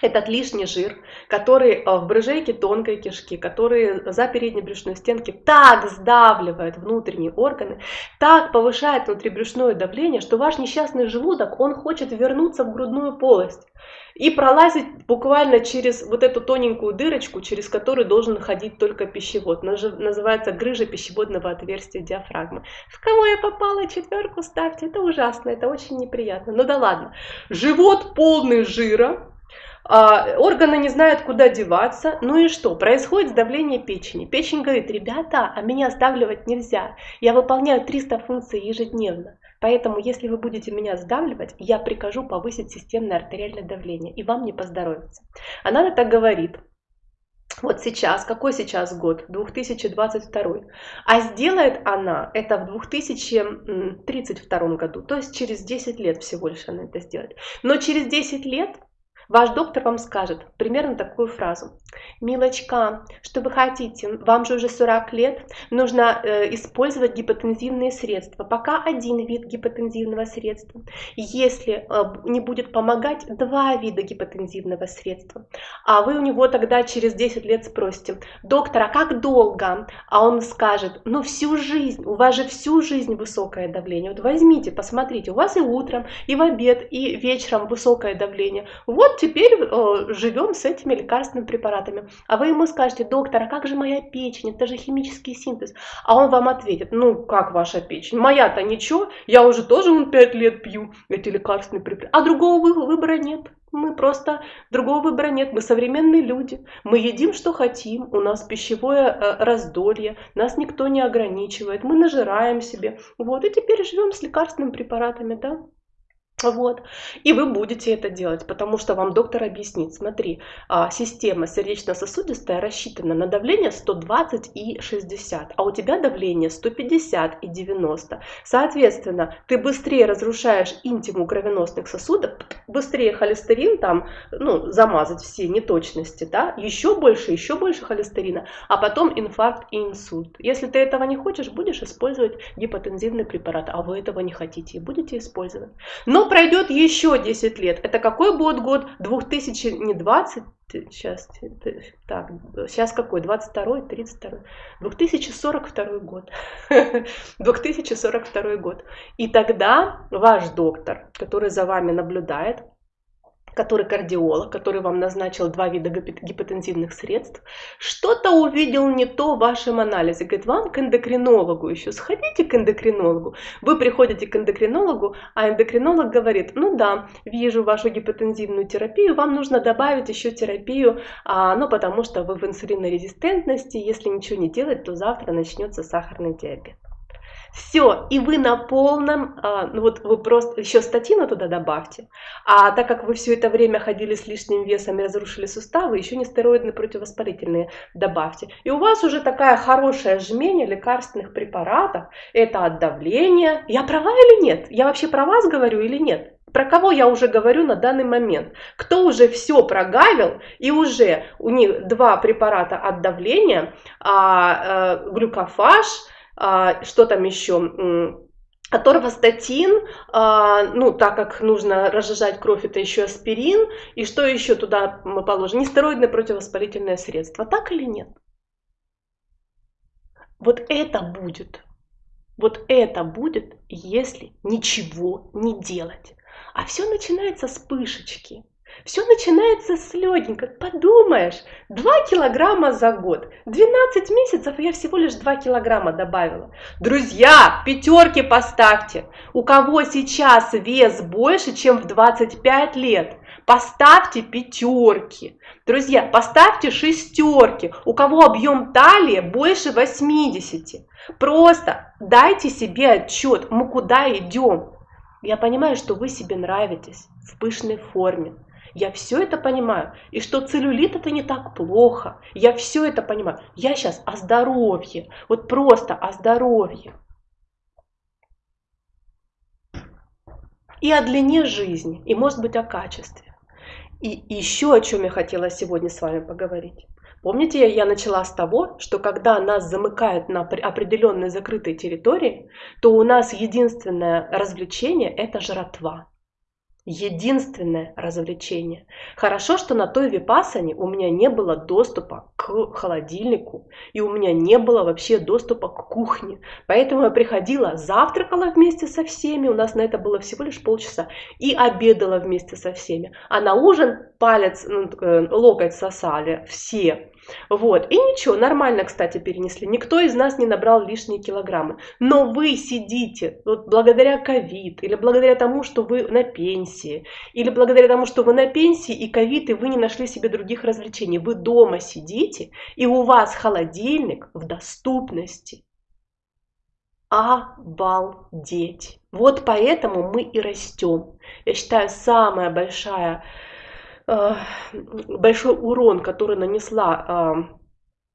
A: Этот лишний жир, который э, в брыжейке тонкой кишки, который за передней брюшной стенки так сдавливает внутренние органы, так повышает внутрибрюшное давление, что ваш несчастный желудок, он хочет вернуться в грудную полость и пролазить буквально через вот эту тоненькую дырочку, через которую должен ходить только пищевод. Называется грыжа пищеводного отверстия диафрагмы. В кого я попала, четверку ставьте. Это ужасно, это очень неприятно. Ну да ладно. Живот полный жира, а, органы не знают, куда деваться. Ну и что? Происходит сдавление печени. Печень говорит, ребята, а меня сдавливать нельзя. Я выполняю 300 функций ежедневно. Поэтому, если вы будете меня сдавливать, я прикажу повысить системное артериальное давление, и вам не поздоровится. Она так говорит. Вот сейчас, какой сейчас год? 2022. А сделает она это в 2032 году, то есть через 10 лет всего лишь она это сделает. Но через 10 лет Ваш доктор вам скажет примерно такую фразу. Милочка, что вы хотите? Вам же уже 40 лет, нужно э, использовать гипотензивные средства. Пока один вид гипотензивного средства. Если э, не будет помогать, два вида гипотензивного средства. А вы у него тогда через 10 лет спросите, доктор, а как долго? А он скажет, ну всю жизнь, у вас же всю жизнь высокое давление. Вот возьмите, посмотрите, у вас и утром, и в обед, и вечером высокое давление. Вот теперь э, живем с этими лекарственными препаратами. А вы ему скажете, доктор, а как же моя печень? Это же химический синтез. А он вам ответит, ну как ваша печень? Моя-то ничего, я уже тоже он 5 лет пью эти лекарственные препараты. А другого выбора нет. Мы просто, другого выбора нет, мы современные люди, мы едим, что хотим, у нас пищевое э, раздолье, нас никто не ограничивает, мы нажираем себе, вот, и теперь живем с лекарственными препаратами, да. Вот. И вы будете это делать, потому что вам доктор объяснит, смотри, а, система сердечно-сосудистая рассчитана на давление 120 и 60, а у тебя давление 150 и 90. Соответственно, ты быстрее разрушаешь интиму кровеносных сосудов, быстрее холестерин там, ну, замазать все неточности, да, еще больше, еще больше холестерина, а потом инфаркт и инсульт. Если ты этого не хочешь, будешь использовать гипотензивный препарат, а вы этого не хотите и будете использовать. Но пройдет еще 10 лет. Это какой будет год? 2000, не 20, сейчас, так, сейчас какой? 22, 32, 2042 год. [laughs] 2042 год. И тогда ваш доктор, который за вами наблюдает, который кардиолог, который вам назначил два вида гипотензивных средств, что-то увидел не то в вашем анализе. Говорит, вам к эндокринологу еще, сходите к эндокринологу. Вы приходите к эндокринологу, а эндокринолог говорит, ну да, вижу вашу гипотензивную терапию, вам нужно добавить еще терапию, а, ну потому что вы в инсулинорезистентности, если ничего не делать, то завтра начнется сахарный диабет. Все, и вы на полном, а, ну вот вы просто еще статину туда добавьте. А так как вы все это время ходили с лишним весом и разрушили суставы, еще не стероидные противовоспалительные добавьте. И у вас уже такая хорошая жмение лекарственных препаратов. Это от давления. Я права или нет? Я вообще про вас говорю или нет? про кого я уже говорю на данный момент, кто уже все прогавил и уже у них два препарата от давления, а, а, глюкофаж, что там еще? Аторвастатин, а, ну, так как нужно разжижать кровь, это еще аспирин. И что еще туда мы положим? Нестероидное противовоспалительное средство. Так или нет? Вот это будет. Вот это будет, если ничего не делать. А все начинается с пышечки. Все начинается с легенько. Подумаешь, 2 килограмма за год. 12 месяцев я всего лишь 2 килограмма добавила. Друзья, пятерки поставьте. У кого сейчас вес больше, чем в 25 лет? Поставьте пятерки. Друзья, поставьте шестерки. У кого объем талии больше 80. Просто дайте себе отчет, мы куда идем. Я понимаю, что вы себе нравитесь в пышной форме. Я все это понимаю. И что целлюлит это не так плохо. Я все это понимаю. Я сейчас о здоровье. Вот просто о здоровье. И о длине жизни. И может быть о качестве. И еще о чем я хотела сегодня с вами поговорить. Помните, я начала с того, что когда нас замыкают на определенной закрытой территории, то у нас единственное развлечение – это жратва единственное развлечение. Хорошо, что на той випасане у меня не было доступа к холодильнику, и у меня не было вообще доступа к кухне. Поэтому я приходила, завтракала вместе со всеми, у нас на это было всего лишь полчаса, и обедала вместе со всеми. А на ужин палец, ну, э, локоть сосали все. Вот. И ничего, нормально, кстати, перенесли. Никто из нас не набрал лишние килограммы. Но вы сидите, вот благодаря ковид, или благодаря тому, что вы на пенсии, или благодаря тому, что вы на пенсии и ковид, и вы не нашли себе других развлечений. Вы дома сидите, и у вас холодильник в доступности. Обалдеть. Вот поэтому мы и растем. Я считаю, самая большая Э, большой урон, который нанесла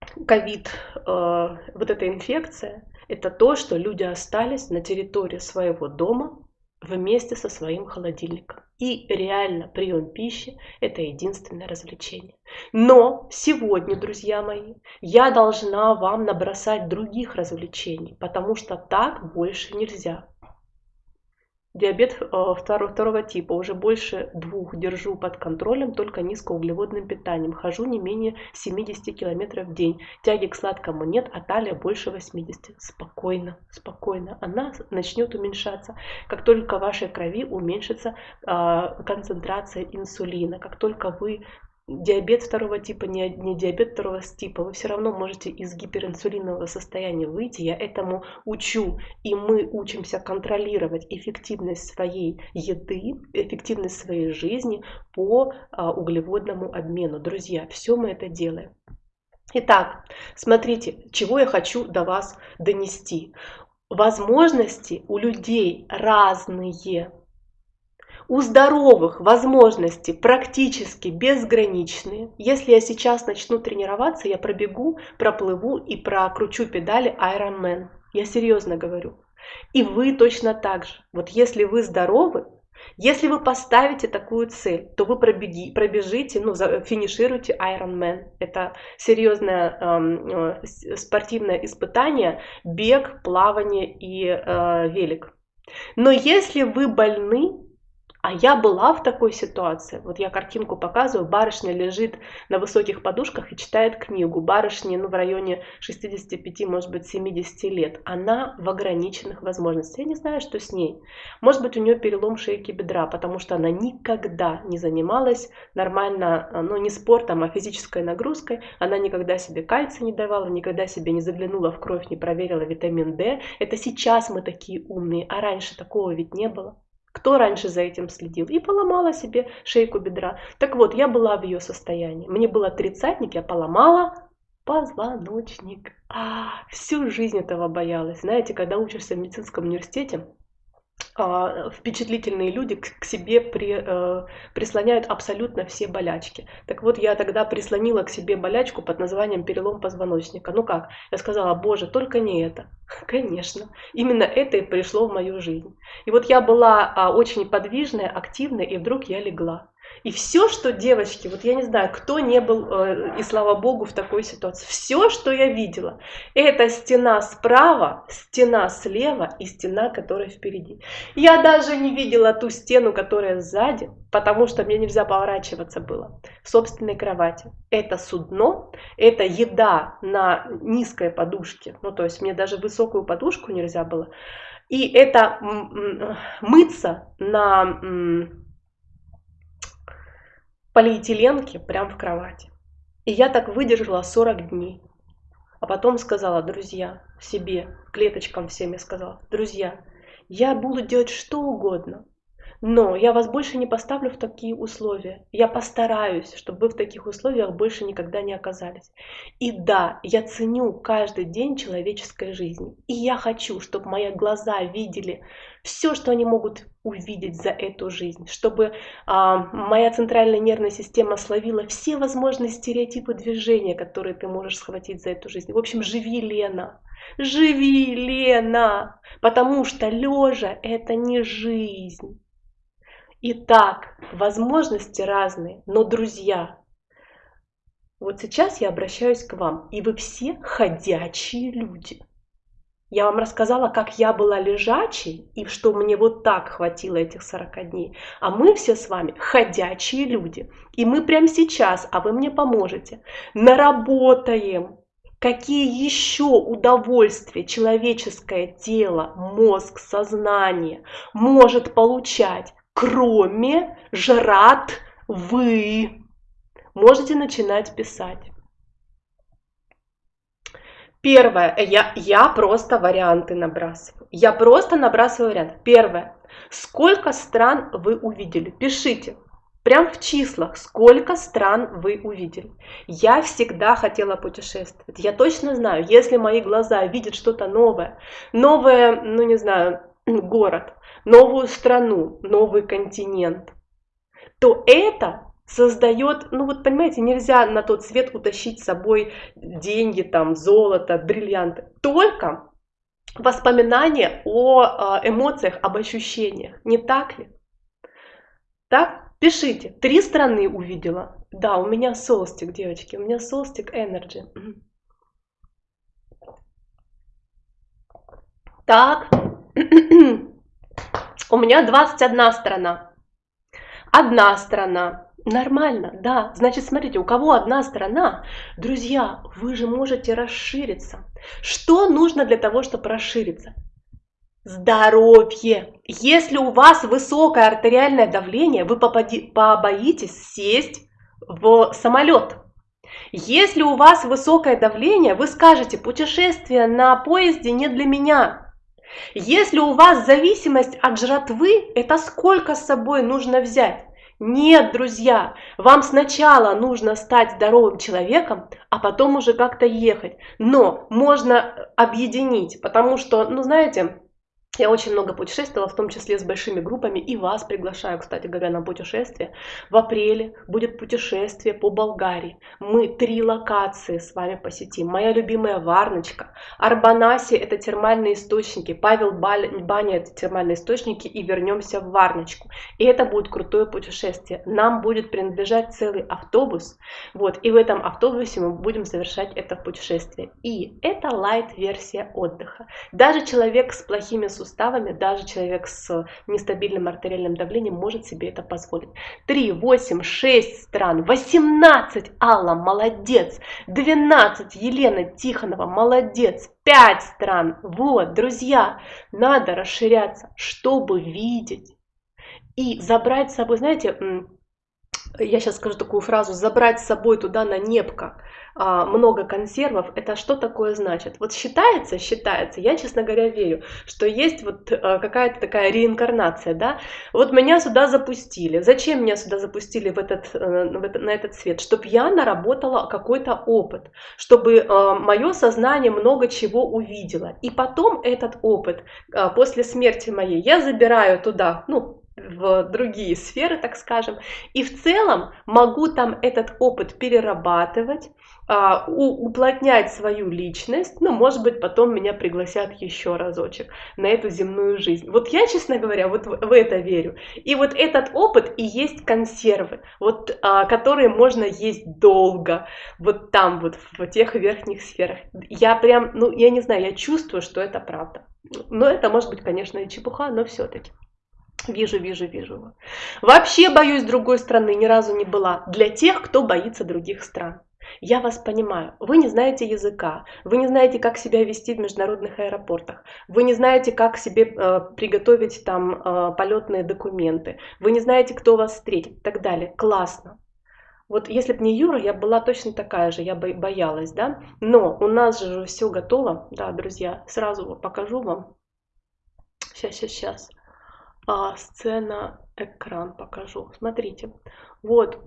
A: э, ковид, э, вот эта инфекция, это то, что люди остались на территории своего дома вместе со своим холодильником. И реально прием пищи – это единственное развлечение. Но сегодня, друзья мои, я должна вам набросать других развлечений, потому что так больше нельзя. Диабет э, второго, типа. Уже больше двух держу под контролем только низкоуглеводным питанием. Хожу не менее 70 километров в день. Тяги к сладкому нет, а талия больше 80. Спокойно, спокойно. Она начнет уменьшаться. Как только в вашей крови уменьшится э, концентрация инсулина, как только вы диабет второго типа, не, не диабет второго типа, вы все равно можете из гиперинсулинового состояния выйти. Я этому учу. И мы учимся контролировать эффективность своей еды, эффективность своей жизни по а, углеводному обмену. Друзья, все мы это делаем. Итак, смотрите, чего я хочу до вас донести. Возможности у людей разные. У здоровых возможности практически безграничные. Если я сейчас начну тренироваться, я пробегу, проплыву и прокручу педали Ironman. Я серьезно говорю. И вы точно так же. Вот если вы здоровы, если вы поставите такую цель, то вы пробеги, пробежите, ну, финишируете Ironman. Это серьезное э, спортивное испытание, бег, плавание и э, велик. Но если вы больны, а я была в такой ситуации. Вот я картинку показываю. Барышня лежит на высоких подушках и читает книгу. Барышне ну, в районе 65, может быть, 70 лет. Она в ограниченных возможностях. Я не знаю, что с ней. Может быть, у нее перелом шейки бедра, потому что она никогда не занималась нормально, ну не спортом, а физической нагрузкой. Она никогда себе кальция не давала, никогда себе не заглянула в кровь, не проверила витамин D. Это сейчас мы такие умные, а раньше такого ведь не было. Кто раньше за этим следил? И поломала себе шейку бедра. Так вот, я была в ее состоянии. Мне было тридцатник, я поломала позвоночник. А, всю жизнь этого боялась. Знаете, когда учишься в медицинском университете, впечатлительные люди к, себе при, э, прислоняют абсолютно все болячки. Так вот, я тогда прислонила к себе болячку под названием перелом позвоночника. Ну как? Я сказала, боже, только не это. [laughs] Конечно, именно это и пришло в мою жизнь. И вот я была а, очень подвижная, активная, и вдруг я легла. И все, что девочки, вот я не знаю, кто не был, э, и слава богу, в такой ситуации, все, что я видела, это стена справа, стена слева и стена, которая впереди. Я даже не видела ту стену, которая сзади, потому что мне нельзя поворачиваться было в собственной кровати. Это судно, это еда на низкой подушке, ну то есть мне даже высокую подушку нельзя было. И это мыться на полиэтиленке прямо в кровати. И я так выдержала 40 дней. А потом сказала, друзья, себе, клеточкам всем я сказала, друзья, я буду делать что угодно, но я вас больше не поставлю в такие условия. Я постараюсь, чтобы вы в таких условиях больше никогда не оказались. И да, я ценю каждый день человеческой жизни. И я хочу, чтобы мои глаза видели все, что они могут увидеть за эту жизнь, чтобы а, моя центральная нервная система словила все возможные стереотипы движения, которые ты можешь схватить за эту жизнь. В общем, живи, Лена. Живи, Лена, потому что лежа это не жизнь. Итак, возможности разные, но друзья, вот сейчас я обращаюсь к вам, и вы все ходячие люди. Я вам рассказала, как я была лежачей, и что мне вот так хватило этих 40 дней. А мы все с вами ходячие люди. И мы прямо сейчас, а вы мне поможете, наработаем, какие еще удовольствия человеческое тело, мозг, сознание может получать кроме жрат вы. Можете начинать писать. Первое, я, я просто варианты набрасываю. Я просто набрасываю вариант. Первое, сколько стран вы увидели? Пишите. Прям в числах, сколько стран вы увидели. Я всегда хотела путешествовать. Я точно знаю, если мои глаза видят что-то новое, новое, ну не знаю, город, новую страну, новый континент, то это создает, ну вот понимаете, нельзя на тот свет утащить с собой деньги, там, золото, бриллианты. Только воспоминания о а, эмоциях, об ощущениях. Не так ли? Так? Пишите. Три страны увидела. Да, у меня солстик, девочки. У меня солстик Energy. Так. У меня 21 сторона. Одна сторона. Нормально, да. Значит, смотрите, у кого одна сторона, друзья, вы же можете расшириться. Что нужно для того, чтобы расшириться? Здоровье. Если у вас высокое артериальное давление, вы побоитесь сесть в самолет. Если у вас высокое давление, вы скажете, путешествие на поезде не для меня. Если у вас зависимость от жратвы, это сколько с собой нужно взять? Нет, друзья, вам сначала нужно стать здоровым человеком, а потом уже как-то ехать. Но можно объединить, потому что, ну знаете, я очень много путешествовала, в том числе с большими группами, и вас приглашаю, кстати говоря, на путешествие. В апреле будет путешествие по Болгарии. Мы три локации с вами посетим. Моя любимая Варночка, Арбанаси – это термальные источники, Павел Баня – это термальные источники, и вернемся в Варночку. И это будет крутое путешествие. Нам будет принадлежать целый автобус, вот, и в этом автобусе мы будем совершать это путешествие. И это лайт-версия отдыха. Даже человек с плохими суставами, даже человек с нестабильным артериальным давлением может себе это позволить. 3, 8, 6 стран, 18, Алла, молодец, 12, Елена Тихонова, молодец, 5 стран. Вот, друзья, надо расширяться, чтобы видеть и забрать с собой, знаете, я сейчас скажу такую фразу, забрать с собой туда на небко а, много консервов, это что такое значит? Вот считается, считается, я, честно говоря, верю, что есть вот а, какая-то такая реинкарнация, да, вот меня сюда запустили, зачем меня сюда запустили в этот, э, в этот, на этот свет? Чтобы я наработала какой-то опыт, чтобы а, мое сознание много чего увидело, и потом этот опыт после смерти моей я забираю туда, ну, в другие сферы, так скажем, и в целом могу там этот опыт перерабатывать, а, уплотнять свою личность, ну, может быть, потом меня пригласят еще разочек на эту земную жизнь. Вот я, честно говоря, вот в это верю. И вот этот опыт и есть консервы, вот, а, которые можно есть долго, вот там, вот в тех верхних сферах. Я прям, ну, я не знаю, я чувствую, что это правда. Но это может быть, конечно, и чепуха, но все-таки. Вижу, вижу, вижу. Вообще боюсь другой страны, ни разу не была. Для тех, кто боится других стран. Я вас понимаю, вы не знаете языка, вы не знаете, как себя вести в международных аэропортах, вы не знаете, как себе э, приготовить там э, полетные документы, вы не знаете, кто вас встретит и так далее. Классно. Вот если бы не Юра, я была точно такая же, я бы боялась, да? Но у нас же все готово, да, друзья, сразу покажу вам. Сейчас, сейчас, сейчас а, сцена, экран покажу. Смотрите, вот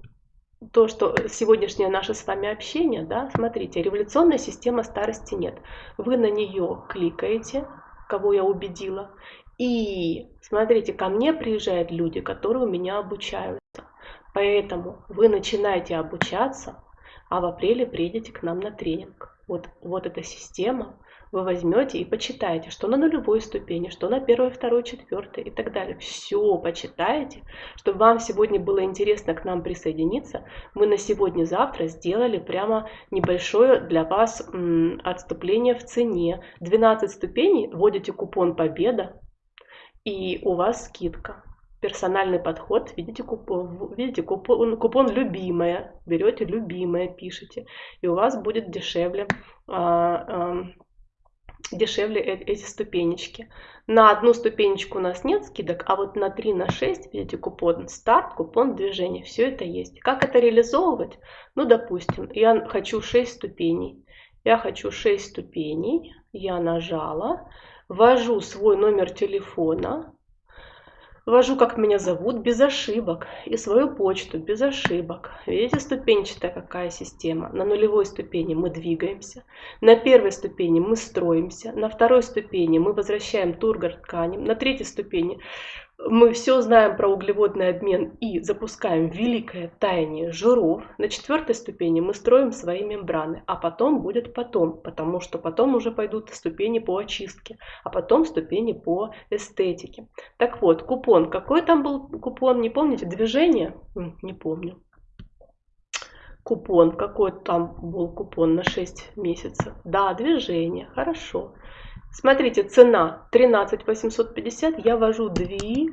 A: то, что сегодняшнее наше с вами общение, да, смотрите, революционная система старости нет. Вы на нее кликаете, кого я убедила, и смотрите, ко мне приезжают люди, которые у меня обучаются. Поэтому вы начинаете обучаться, а в апреле приедете к нам на тренинг. Вот, вот эта система, вы возьмете и почитаете, что на нулевой ступени, что на первой, второй, четвертой и так далее. Все почитаете, чтобы вам сегодня было интересно к нам присоединиться. Мы на сегодня-завтра сделали прямо небольшое для вас отступление в цене. 12 ступеней, вводите купон «Победа» и у вас скидка персональный подход, видите купон, видите купон, купон любимая, берете любимое, пишите, и у вас будет дешевле а, а, дешевле эти ступенечки. На одну ступенечку у нас нет скидок, а вот на 3, на 6, видите, купон старт, купон движения, все это есть. Как это реализовывать? Ну, допустим, я хочу 6 ступеней. Я хочу 6 ступеней, я нажала, ввожу свой номер телефона, Ввожу, как меня зовут, без ошибок. И свою почту без ошибок. Видите, ступенчатая какая система. На нулевой ступени мы двигаемся. На первой ступени мы строимся. На второй ступени мы возвращаем тургор тканям. На третьей ступени мы все знаем про углеводный обмен и запускаем великое таяние жиров. На четвертой ступени мы строим свои мембраны, а потом будет потом, потому что потом уже пойдут ступени по очистке, а потом ступени по эстетике. Так вот, купон. Какой там был купон, не помните? Движение? Не помню. Купон, какой там был купон на 6 месяцев? Да, движение, хорошо. Смотрите, цена 13 850, я ввожу движение.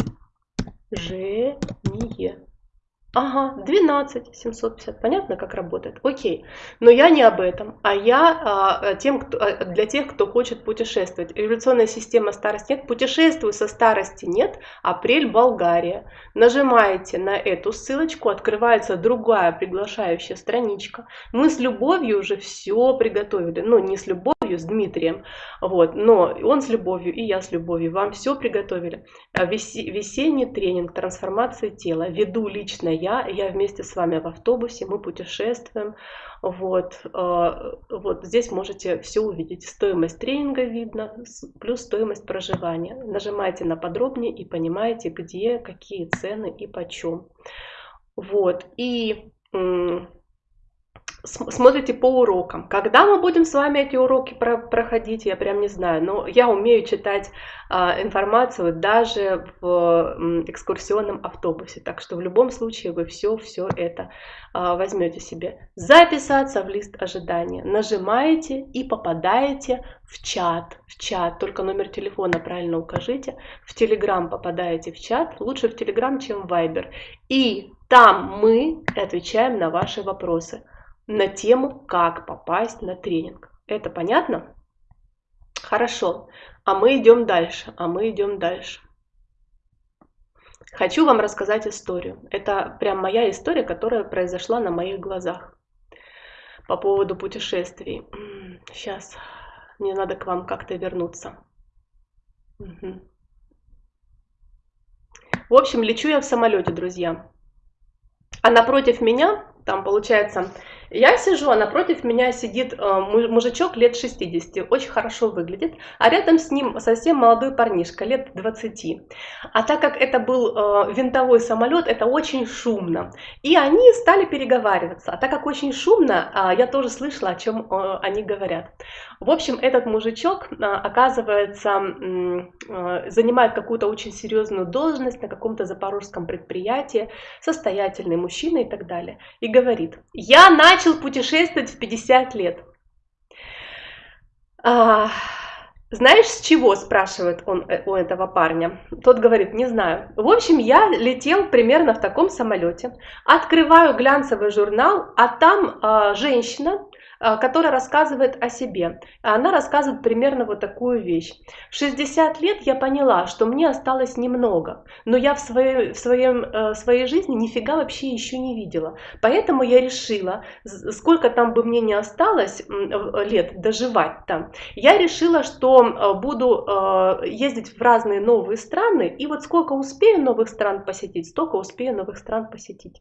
A: Ага, 12 750. Понятно, как работает? Окей. Но я не об этом, а я а, тем, кто, а, для тех, кто хочет путешествовать. Революционная система старости нет. Путешествую со старости нет. Апрель, Болгария. Нажимаете на эту ссылочку, открывается другая приглашающая страничка. Мы с любовью уже все приготовили. Ну, не с любовью любовью, с Дмитрием, вот, но он с любовью, и я с любовью, вам все приготовили. А весенний тренинг трансформации тела, веду лично я, я вместе с вами в автобусе, мы путешествуем, вот, а, вот здесь можете все увидеть, стоимость тренинга видно, плюс стоимость проживания. Нажимайте на подробнее и понимаете, где, какие цены и почем. Вот, и смотрите по урокам. Когда мы будем с вами эти уроки про проходить, я прям не знаю, но я умею читать а, информацию даже в м, экскурсионном автобусе, так что в любом случае вы все-все это а, возьмете себе. Записаться в лист ожидания. Нажимаете и попадаете в чат. В чат, только номер телефона правильно укажите. В Телеграм попадаете в чат, лучше в Телеграм, чем в Вайбер. И там мы отвечаем на ваши вопросы на тему, как попасть на тренинг. Это понятно? Хорошо. А мы идем дальше. А мы идем дальше. Хочу вам рассказать историю. Это прям моя история, которая произошла на моих глазах по поводу путешествий. Сейчас мне надо к вам как-то вернуться. Угу. В общем, лечу я в самолете, друзья. А напротив меня, там получается я сижу, а напротив меня сидит э, мужичок лет 60, очень хорошо выглядит, а рядом с ним совсем молодой парнишка, лет 20. А так как это был э, винтовой самолет, это очень шумно. И они стали переговариваться. А так как очень шумно, а, я тоже слышала, о чем э, они говорят. В общем, этот мужичок, оказывается, занимает какую-то очень серьезную должность на каком-то запорожском предприятии, состоятельный мужчина и так далее. И говорит, я начал начал путешествовать в 50 лет. А, знаешь, с чего, спрашивает он э, у этого парня. Тот говорит, не знаю. В общем, я летел примерно в таком самолете. Открываю глянцевый журнал, а там а, женщина которая рассказывает о себе. Она рассказывает примерно вот такую вещь. В 60 лет я поняла, что мне осталось немного, но я в своей, в своем, э, своей жизни нифига вообще еще не видела. Поэтому я решила, сколько там бы мне не осталось лет доживать там, я решила, что э, буду э, ездить в разные новые страны, и вот сколько успею новых стран посетить, столько успею новых стран посетить.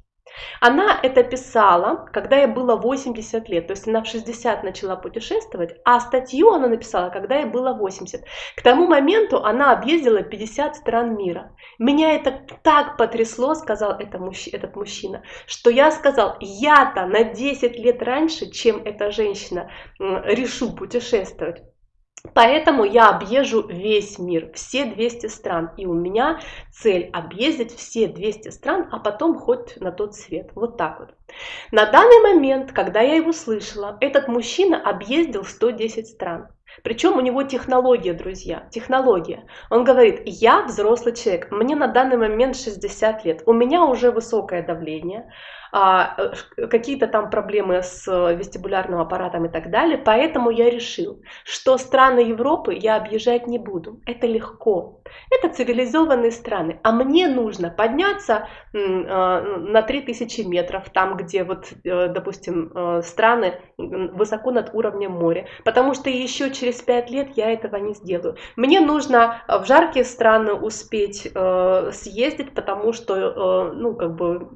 A: Она это писала, когда ей было 80 лет, то есть она в 60 начала путешествовать, а статью она написала, когда ей было 80. К тому моменту она объездила 50 стран мира. Меня это так потрясло, сказал этот мужчина, что я сказал, я-то на 10 лет раньше, чем эта женщина, решу путешествовать. Поэтому я объезжу весь мир, все 200 стран. И у меня цель объездить все 200 стран, а потом хоть на тот свет. Вот так вот. На данный момент, когда я его слышала, этот мужчина объездил 110 стран. Причем у него технология, друзья, технология. Он говорит, я взрослый человек, мне на данный момент 60 лет, у меня уже высокое давление, какие-то там проблемы с э, вестибулярным аппаратом и так далее. Поэтому я решил, что страны Европы я объезжать не буду. Это легко. Это цивилизованные страны. А мне нужно подняться э, на 3000 метров, там, где, вот, допустим, страны высоко над уровнем моря. Потому что еще через 5 лет я этого не сделаю. Мне нужно в жаркие страны успеть съездить, потому что, ну, как бы,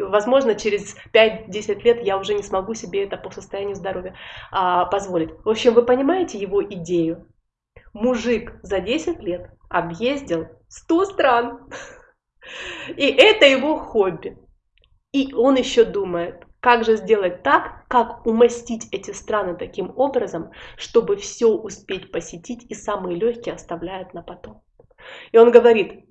A: возможно, через 5-10 лет я уже не смогу себе это по состоянию здоровья а, позволить. В общем, вы понимаете его идею? Мужик за 10 лет объездил 100 стран. И это его хобби. И он еще думает, как же сделать так, как умастить эти страны таким образом, чтобы все успеть посетить и самые легкие оставляют на потом. И он говорит,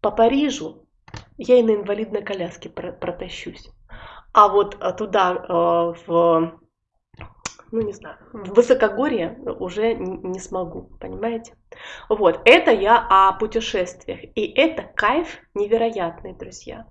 A: по Парижу я и на инвалидной коляске протащусь. А вот туда, в ну не знаю, в высокогорье уже не смогу, понимаете? Вот, это я о путешествиях, и это кайф невероятный, друзья.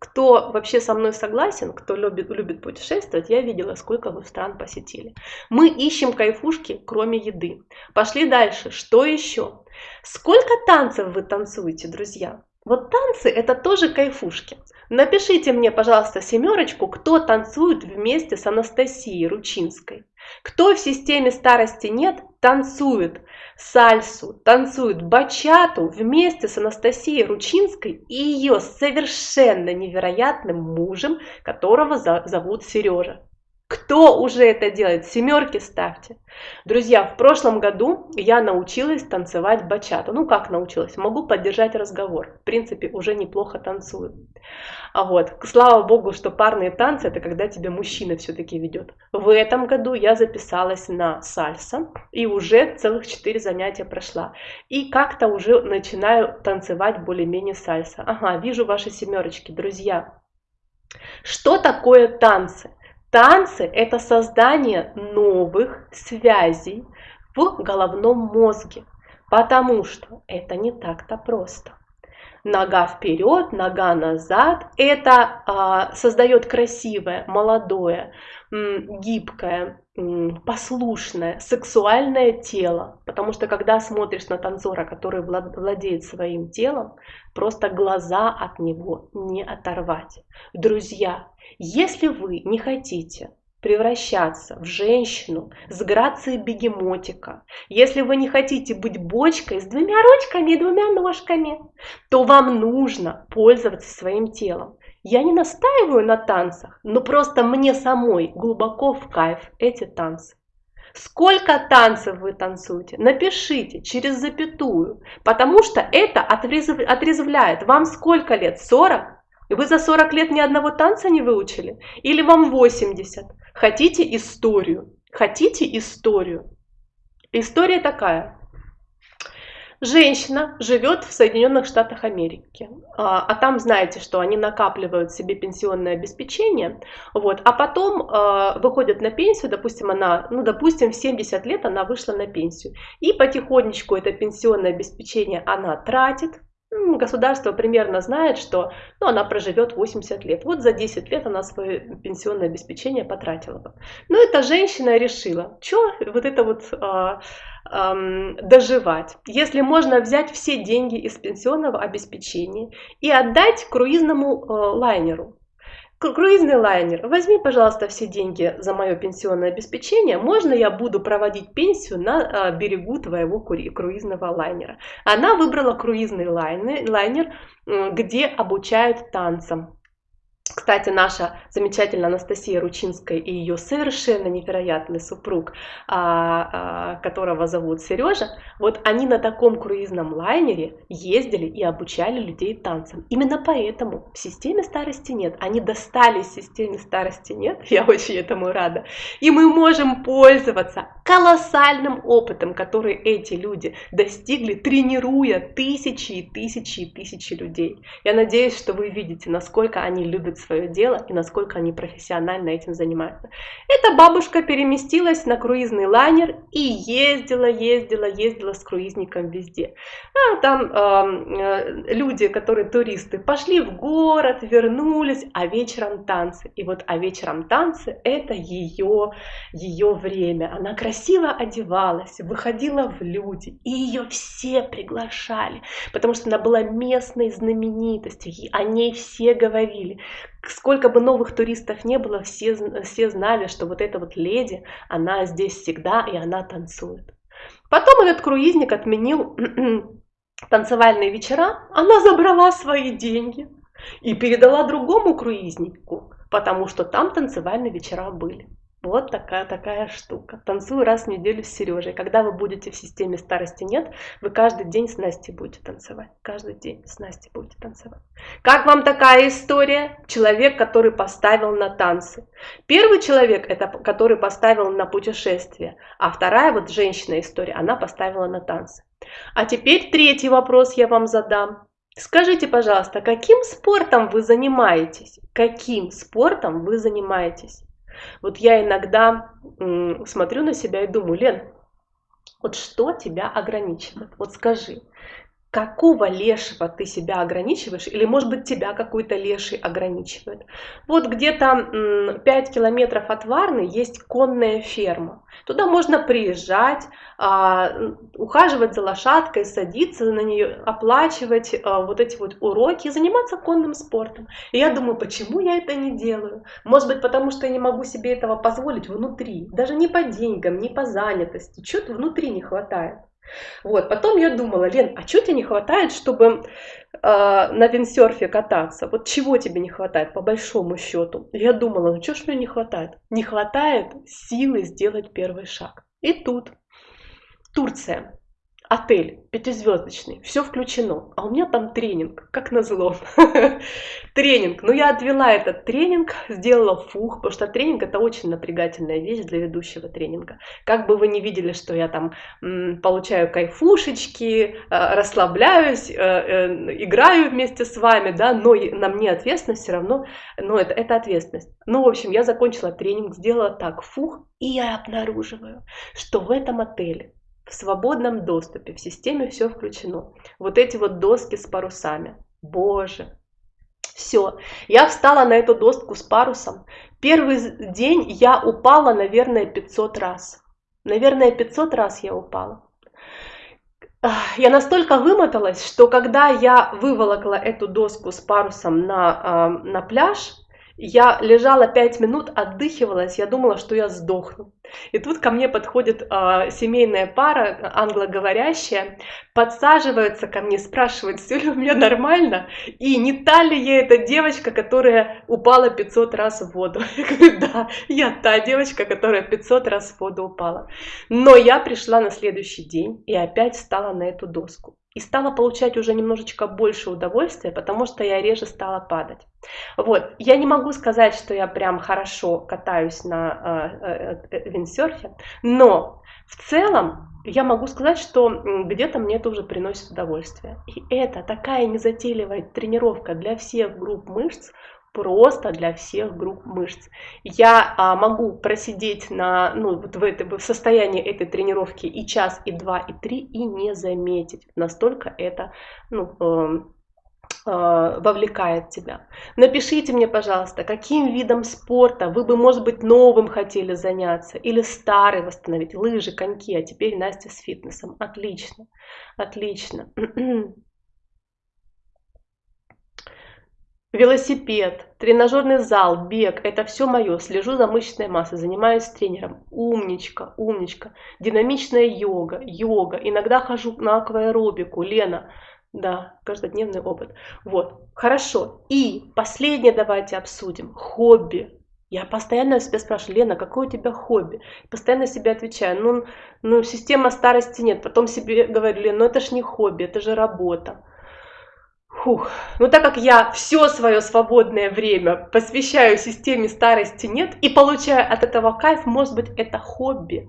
A: Кто вообще со мной согласен, кто любит, любит путешествовать, я видела, сколько вы стран посетили. Мы ищем кайфушки, кроме еды. Пошли дальше. Что еще? Сколько танцев вы танцуете, друзья? Вот танцы это тоже кайфушки. Напишите мне, пожалуйста, семерочку, кто танцует вместе с Анастасией Ручинской. Кто в системе старости нет, танцует сальсу, танцует бачату вместе с Анастасией Ручинской и ее совершенно невероятным мужем, которого зовут Сережа. Кто уже это делает? Семерки ставьте. Друзья, в прошлом году я научилась танцевать бачату. Ну как научилась? Могу поддержать разговор. В принципе, уже неплохо танцую. А вот, слава богу, что парные танцы это когда тебя мужчина все-таки ведет. В этом году я записалась на сальса и уже целых четыре занятия прошла. И как-то уже начинаю танцевать более-менее сальса. Ага, вижу ваши семерочки, друзья. Что такое танцы? Танцы – это создание новых связей в головном мозге, потому что это не так-то просто. Нога вперед, нога назад – это а, создает красивое, молодое, гибкое, послушное, сексуальное тело. Потому что когда смотришь на танцора, который владеет своим телом, просто глаза от него не оторвать. Друзья, если вы не хотите превращаться в женщину с грацией бегемотика, если вы не хотите быть бочкой с двумя ручками и двумя ножками, то вам нужно пользоваться своим телом. Я не настаиваю на танцах, но просто мне самой глубоко в кайф эти танцы. Сколько танцев вы танцуете? Напишите через запятую, потому что это отрезвляет. Вам сколько лет? 40? И вы за 40 лет ни одного танца не выучили? Или вам 80? Хотите историю? Хотите историю? История такая. Женщина живет в Соединенных Штатах Америки, а, а там знаете, что они накапливают себе пенсионное обеспечение, вот, а потом э, выходят на пенсию, допустим, она, ну, допустим, в 70 лет она вышла на пенсию, и потихонечку это пенсионное обеспечение она тратит, государство примерно знает, что ну, она проживет 80 лет. Вот за 10 лет она свое пенсионное обеспечение потратила бы. Но эта женщина решила, что вот это вот а, а, доживать, если можно взять все деньги из пенсионного обеспечения и отдать круизному а, лайнеру. Круизный лайнер, возьми, пожалуйста, все деньги за мое пенсионное обеспечение. Можно я буду проводить пенсию на а, берегу твоего круизного лайнера? Она выбрала круизный лайнер, где обучают танцам. Кстати, наша замечательная Анастасия Ручинская и ее совершенно невероятный супруг, а, а, которого зовут Сережа, вот они на таком круизном лайнере ездили и обучали людей танцам. Именно поэтому в системе старости нет. Они достали системе старости нет, [laughs] я очень этому рада. И мы можем пользоваться колоссальным опытом, который эти люди достигли, тренируя тысячи и тысячи и тысячи людей. Я надеюсь, что вы видите, насколько они любят свое дело и насколько они профессионально этим занимаются. Эта бабушка переместилась на круизный лайнер и ездила, ездила, ездила с круизником везде. А там э, люди, которые туристы, пошли в город, вернулись, а вечером танцы. И вот а вечером танцы это ее, ее время. Она красиво одевалась, выходила в люди, и ее все приглашали, потому что она была местной знаменитостью, о ней все говорили сколько бы новых туристов не было, все, все знали, что вот эта вот леди, она здесь всегда, и она танцует. Потом этот круизник отменил [clears throat] танцевальные вечера, она забрала свои деньги и передала другому круизнику, потому что там танцевальные вечера были. Вот такая, такая штука. Танцую раз в неделю с Сережей. Когда вы будете в системе старости нет, вы каждый день с Настей будете танцевать. Каждый день с Настей будете танцевать. Как вам такая история? Человек, который поставил на танцы. Первый человек, это который поставил на путешествие. А вторая вот женщина история, она поставила на танцы. А теперь третий вопрос я вам задам. Скажите, пожалуйста, каким спортом вы занимаетесь? Каким спортом вы занимаетесь? Вот я иногда смотрю на себя и думаю, Лен, вот что тебя ограничивает? Вот скажи, какого лешего ты себя ограничиваешь, или может быть тебя какой-то леший ограничивает. Вот где-то 5 километров от Варны есть конная ферма. Туда можно приезжать, а, ухаживать за лошадкой, садиться на нее, оплачивать а, вот эти вот уроки, заниматься конным спортом. И я думаю, почему я это не делаю? Может быть, потому что я не могу себе этого позволить внутри, даже не по деньгам, не по занятости, что-то внутри не хватает. Вот, потом я думала, Лен, а что тебе не хватает, чтобы э, на виндсерфе кататься? Вот чего тебе не хватает, по большому счету? Я думала, ну что ж мне не хватает? Не хватает силы сделать первый шаг. И тут Турция отель пятизвездочный, все включено, а у меня там тренинг, как назло. [laughs] тренинг. Ну, я отвела этот тренинг, сделала фух, потому что тренинг это очень напрягательная вещь для ведущего тренинга. Как бы вы не видели, что я там получаю кайфушечки, э, расслабляюсь, э, э, играю вместе с вами, да, но на мне ответственность все равно, но это, это ответственность. Ну, в общем, я закончила тренинг, сделала так, фух, и я обнаруживаю, что в этом отеле в свободном доступе, в системе все включено. Вот эти вот доски с парусами. Боже, все, я встала на эту доску с парусом. Первый день я упала, наверное, 500 раз. Наверное, 500 раз я упала. Я настолько вымоталась, что когда я выволокла эту доску с парусом на, на пляж, я лежала пять минут, отдыхивалась, я думала, что я сдохну. И тут ко мне подходит э, семейная пара, англоговорящая, подсаживаются ко мне, спрашивают, все ли у меня нормально, и не та ли я эта девочка, которая упала 500 раз в воду. [laughs] Я говорю, да, я та девочка, которая 500 раз в воду упала. Но я пришла на следующий день и опять встала на эту доску и стала получать уже немножечко больше удовольствия, потому что я реже стала падать. Вот, я не могу сказать, что я прям хорошо катаюсь на э, э, виндсерфе, но в целом я могу сказать, что где-то мне это уже приносит удовольствие. И это такая незатейливая тренировка для всех групп мышц, просто для всех групп мышц. Я а, могу просидеть на, ну, вот в, это, в состоянии этой тренировки и час, и два, и три, и не заметить. Настолько это ну, э, э, вовлекает тебя. Напишите мне, пожалуйста, каким видом спорта вы бы, может быть, новым хотели заняться, или старый восстановить, лыжи, коньки, а теперь Настя с фитнесом. Отлично, отлично. [clears throat] Велосипед, тренажерный зал, бег – это все мое. Слежу за мышечной массой, занимаюсь с тренером. Умничка, умничка. Динамичная йога, йога. Иногда хожу на акваэробику. Лена, да, каждодневный опыт. Вот, хорошо. И последнее давайте обсудим. Хобби. Я постоянно себя спрашиваю, Лена, какое у тебя хобби? Постоянно себе отвечаю, ну, ну система старости нет. Потом себе говорю, Лена, ну это ж не хобби, это же работа. Фух. Ну так как я все свое свободное время посвящаю системе старости нет и получаю от этого кайф, может быть это хобби.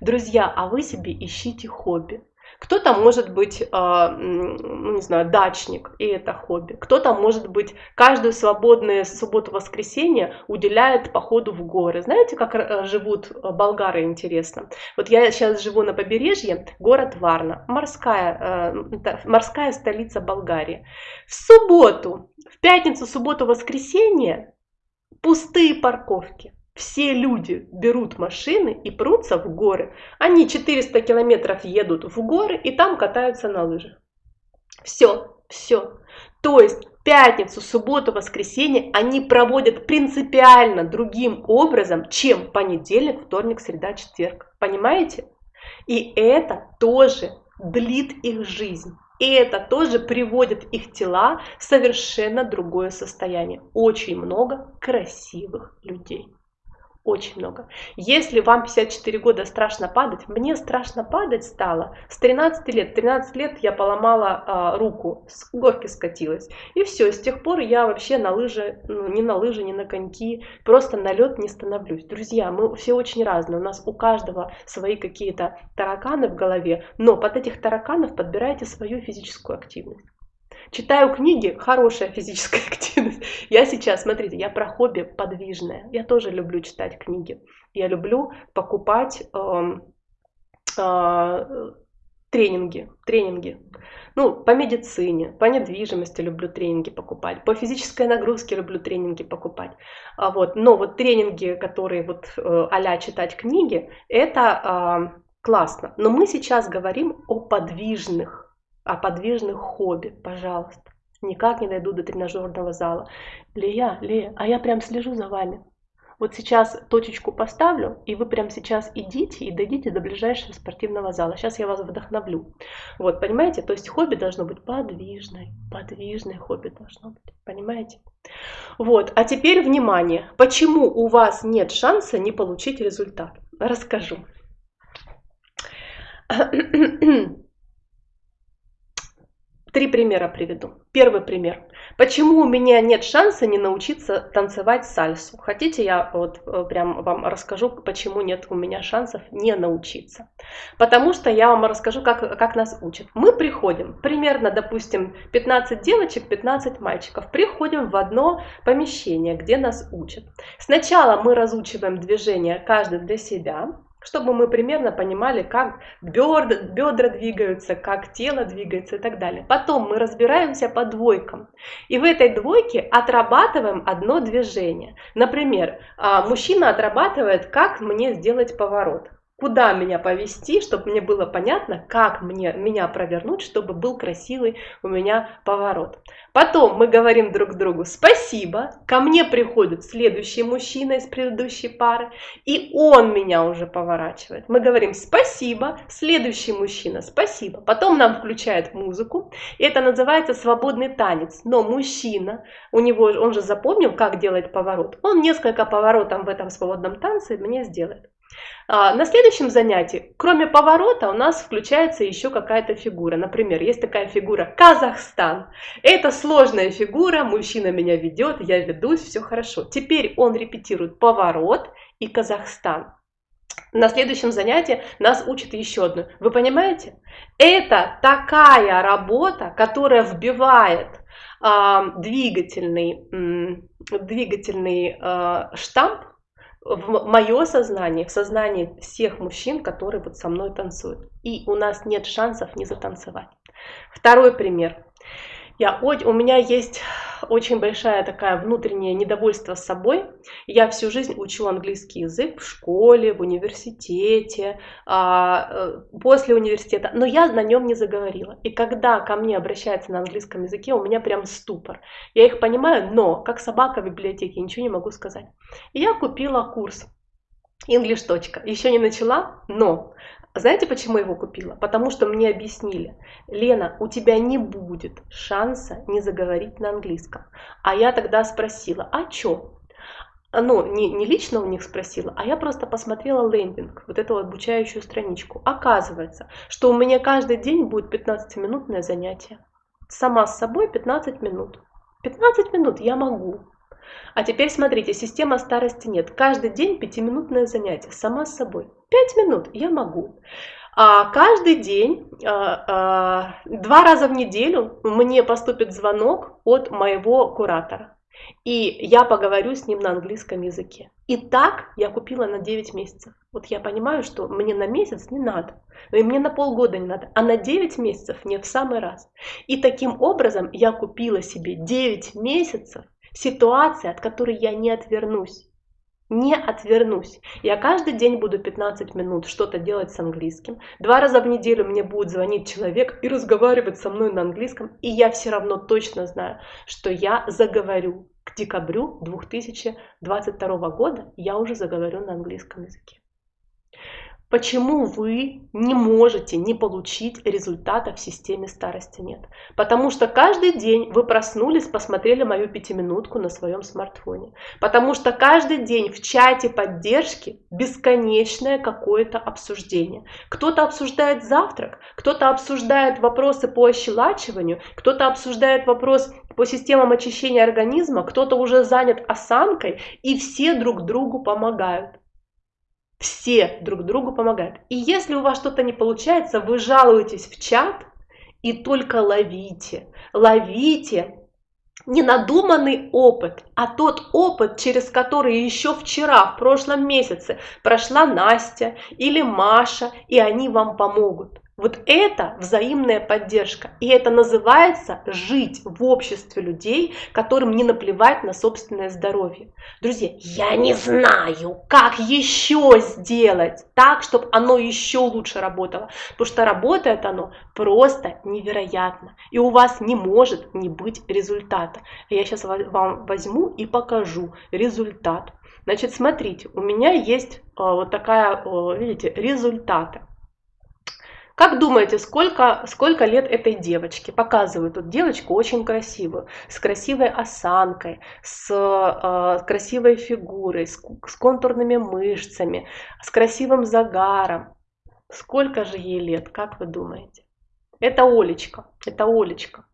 A: Друзья, а вы себе ищите хобби. Кто-то может быть, а, ну не знаю, дачник, и это хобби. Кто-то может быть каждую свободную субботу-воскресенье уделяет походу в горы. Знаете, как э, живут э, болгары, интересно? Вот я сейчас живу на побережье, город Варна, морская, э, морская столица Болгарии. В субботу, в пятницу, субботу, воскресенье пустые парковки все люди берут машины и прутся в горы. Они 400 километров едут в горы и там катаются на лыжах. Все, все. То есть пятницу, субботу, воскресенье они проводят принципиально другим образом, чем понедельник, вторник, среда, четверг. Понимаете? И это тоже длит их жизнь. И это тоже приводит их тела в совершенно другое состояние. Очень много красивых людей. Очень много. Если вам 54 года страшно падать, мне страшно падать стало с 13 лет. 13 лет я поломала а, руку, с горки скатилась. И все, с тех пор я вообще на лыжи, ну, ни на лыжи, ни на коньки, просто на лед не становлюсь. Друзья, мы все очень разные. У нас у каждого свои какие-то тараканы в голове, но под этих тараканов подбирайте свою физическую активность. Читаю книги, хорошая физическая [laughs] активность. Я сейчас, смотрите, я про хобби подвижное. Я тоже люблю читать книги. Я люблю покупать э, э, тренинги, тренинги. Ну, по медицине, по недвижимости люблю тренинги покупать, по физической нагрузке люблю тренинги покупать. А вот, но вот тренинги, которые вот а читать книги, это э, классно. Но мы сейчас говорим о подвижных, о подвижных хобби, пожалуйста. Никак не дойду до тренажерного зала. Лея, Лея, а я прям слежу за вами. Вот сейчас точечку поставлю, и вы прямо сейчас идите и дойдите до ближайшего спортивного зала. Сейчас я вас вдохновлю. Вот, понимаете? То есть хобби должно быть подвижное. Подвижное хобби должно быть. Понимаете? Вот, а теперь внимание. Почему у вас нет шанса не получить результат? Расскажу. [clears throat] Три примера приведу. Первый пример. Почему у меня нет шанса не научиться танцевать сальсу? Хотите, я вот э, прям вам расскажу, почему нет у меня шансов не научиться? Потому что я вам расскажу, как, как нас учат. Мы приходим, примерно, допустим, 15 девочек, 15 мальчиков, приходим в одно помещение, где нас учат. Сначала мы разучиваем движения каждый для себя, чтобы мы примерно понимали, как бедра, двигаются, как тело двигается и так далее. Потом мы разбираемся по двойкам. И в этой двойке отрабатываем одно движение. Например, а, мужчина отрабатывает, как мне сделать поворот куда меня повести, чтобы мне было понятно, как мне, меня провернуть, чтобы был красивый у меня поворот. Потом мы говорим друг другу спасибо, ко мне приходит следующий мужчина из предыдущей пары, и он меня уже поворачивает. Мы говорим спасибо, следующий мужчина спасибо. Потом нам включает музыку, и это называется свободный танец. Но мужчина, у него, он же запомнил, как делать поворот, он несколько поворотов в этом свободном танце мне сделает. А, на следующем занятии, кроме поворота, у нас включается еще какая-то фигура. Например, есть такая фигура Казахстан. Это сложная фигура, мужчина меня ведет, я ведусь, все хорошо. Теперь он репетирует поворот и Казахстан. На следующем занятии нас учат еще одну. Вы понимаете? Это такая работа, которая вбивает э, двигательный, э, двигательный э, штамп в мое сознание, в сознание всех мужчин, которые вот со мной танцуют. И у нас нет шансов не затанцевать. Второй пример. Я, у меня есть очень большая такая внутреннее недовольство собой. Я всю жизнь учу английский язык в школе, в университете, а, э, после университета, но я на нем не заговорила. И когда ко мне обращаются на английском языке, у меня прям ступор. Я их понимаю, но как собака в библиотеке ничего не могу сказать. И я купила курс English. Еще не начала, но знаете, почему я его купила? Потому что мне объяснили, Лена, у тебя не будет шанса не заговорить на английском. А я тогда спросила, а чё? Ну, не, не лично у них спросила, а я просто посмотрела лендинг, вот эту обучающую страничку. Оказывается, что у меня каждый день будет 15-минутное занятие. Сама с собой 15 минут. 15 минут я могу. А теперь смотрите, система старости нет. Каждый день пятиминутное занятие, сама с собой. Пять минут я могу. А каждый день, а, а, два раза в неделю мне поступит звонок от моего куратора. И я поговорю с ним на английском языке. И так я купила на 9 месяцев. Вот я понимаю, что мне на месяц не надо, и мне на полгода не надо, а на 9 месяцев мне в самый раз. И таким образом я купила себе 9 месяцев Ситуация, от которой я не отвернусь. Не отвернусь. Я каждый день буду 15 минут что-то делать с английским. Два раза в неделю мне будет звонить человек и разговаривать со мной на английском. И я все равно точно знаю, что я заговорю. К декабрю 2022 года я уже заговорю на английском языке. Почему вы не можете не получить результата в системе старости нет? Потому что каждый день вы проснулись, посмотрели мою пятиминутку на своем смартфоне. Потому что каждый день в чате поддержки бесконечное какое-то обсуждение. Кто-то обсуждает завтрак, кто-то обсуждает вопросы по ощелачиванию, кто-то обсуждает вопрос по системам очищения организма, кто-то уже занят осанкой, и все друг другу помогают. Все друг другу помогают. И если у вас что-то не получается, вы жалуетесь в чат, И только ловите, ловите ненадуманный опыт, а тот опыт, через который еще вчера, в прошлом месяце прошла Настя или Маша, и они вам помогут. Вот это взаимная поддержка. И это называется жить в обществе людей, которым не наплевать на собственное здоровье. Друзья, я не знаю, как еще сделать так, чтобы оно еще лучше работало. Потому что работает оно просто невероятно. И у вас не может не быть результата. Я сейчас вам возьму и покажу результат. Значит, смотрите, у меня есть а, вот такая, видите, результаты. Как думаете, сколько, сколько лет этой девочке? Показываю тут девочку очень красивую, с красивой осанкой, с э, красивой фигурой, с, с контурными мышцами, с красивым загаром. Сколько же ей лет, как вы думаете? Это Олечка, это Олечка.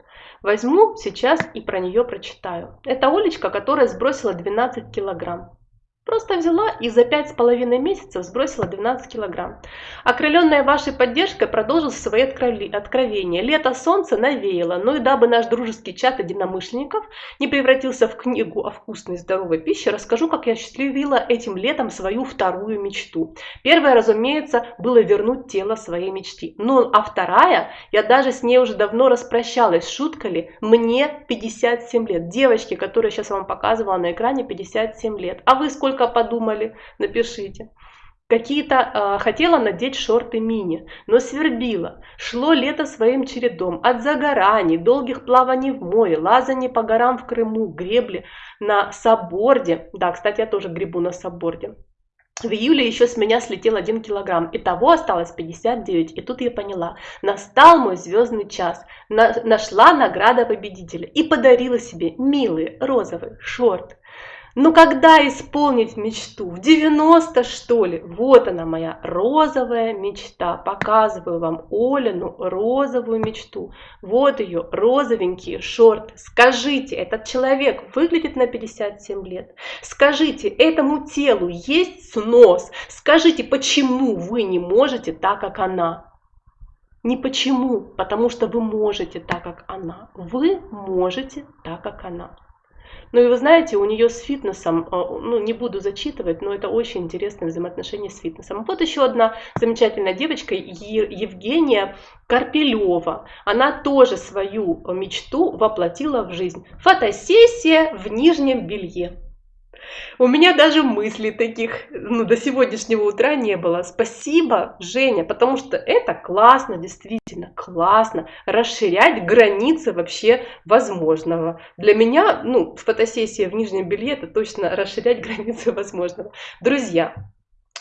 A: Возьму сейчас и про нее прочитаю. Это Олечка, которая сбросила 12 килограмм. Просто взяла и за пять с половиной месяцев сбросила 12 килограмм. Окрыленная вашей поддержкой продолжил свои откровения. Лето солнце навеяло, но и дабы наш дружеский чат единомышленников не превратился в книгу о вкусной и здоровой пище, расскажу, как я счастливила этим летом свою вторую мечту. Первая, разумеется, было вернуть тело своей мечты. Ну, а вторая, я даже с ней уже давно распрощалась, шутка ли, мне 57 лет. Девочки, которые сейчас вам показывала на экране, 57 лет. А вы сколько только подумали, напишите. Какие-то э, хотела надеть шорты мини, но свербила. Шло лето своим чередом. От загораний, долгих плаваний в море, лазаний по горам в Крыму, гребли на сабборде. Да, кстати, я тоже гребу на сабборде. В июле еще с меня слетел один килограмм, и того осталось 59. И тут я поняла, настал мой звездный час. На, нашла награда победителя и подарила себе милый розовый шорт. Ну когда исполнить мечту? В 90 что ли? Вот она моя розовая мечта. Показываю вам Олину розовую мечту. Вот ее розовенькие шорты. Скажите, этот человек выглядит на 57 лет? Скажите, этому телу есть снос? Скажите, почему вы не можете так, как она? Не почему, потому что вы можете так, как она. Вы можете так, как она. Ну и вы знаете, у нее с фитнесом, э, ну не буду зачитывать, но это очень интересное взаимоотношение с фитнесом. Вот еще одна замечательная девочка, Евгения Карпелева. Она тоже свою мечту воплотила в жизнь. Фотосессия в нижнем белье. У меня даже мыслей таких ну, до сегодняшнего утра не было. Спасибо, Женя, потому что это классно, действительно классно. Расширять границы вообще возможного. Для меня, ну, фотосессия в нижнем белье, это точно расширять границы возможного. Друзья,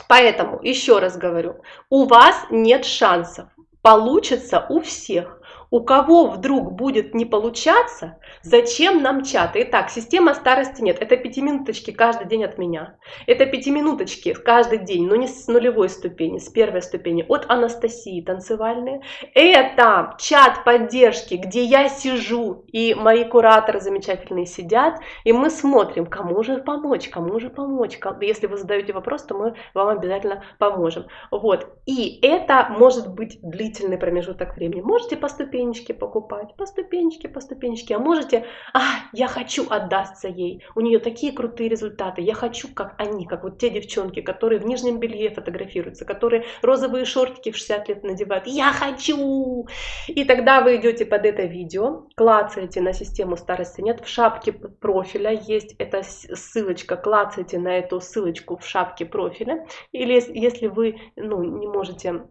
A: поэтому еще раз говорю, у вас нет шансов. Получится у всех. У кого вдруг будет не получаться, зачем нам чаты? Итак, система старости нет. Это пятиминуточки каждый день от меня. Это пятиминуточки каждый день, но не с нулевой ступени, с первой ступени. От Анастасии танцевальные. Это чат поддержки, где я сижу, и мои кураторы замечательные сидят, и мы смотрим, кому же помочь, кому же помочь. Если вы задаете вопрос, то мы вам обязательно поможем. Вот. И это может быть длительный промежуток времени. Можете поступить ступенечки покупать, по ступенечке, по ступенечке. А можете, а, я хочу отдаться ей, у нее такие крутые результаты, я хочу, как они, как вот те девчонки, которые в нижнем белье фотографируются, которые розовые шортики в 60 лет надевают, я хочу! И тогда вы идете под это видео, клацаете на систему старости нет, в шапке профиля есть эта ссылочка, клацаете на эту ссылочку в шапке профиля, или если вы ну, не можете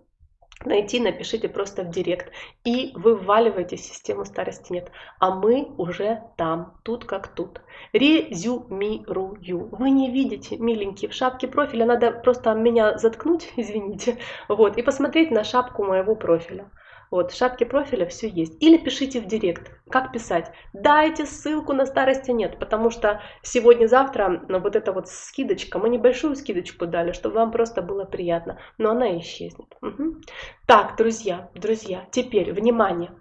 A: найти, напишите просто в директ. И вы вваливаете систему старости нет. А мы уже там, тут как тут. Резюмирую. Вы не видите, миленькие, в шапке профиля надо просто меня заткнуть, [laughs] извините, вот, и посмотреть на шапку моего профиля. Вот, в шапке профиля все есть. Или пишите в директ. Как писать? Дайте ссылку на старости нет, потому что сегодня-завтра ну, вот эта вот скидочка, мы небольшую скидочку дали, чтобы вам просто было приятно, но она исчезнет. Угу. Так, друзья, друзья, теперь, внимание.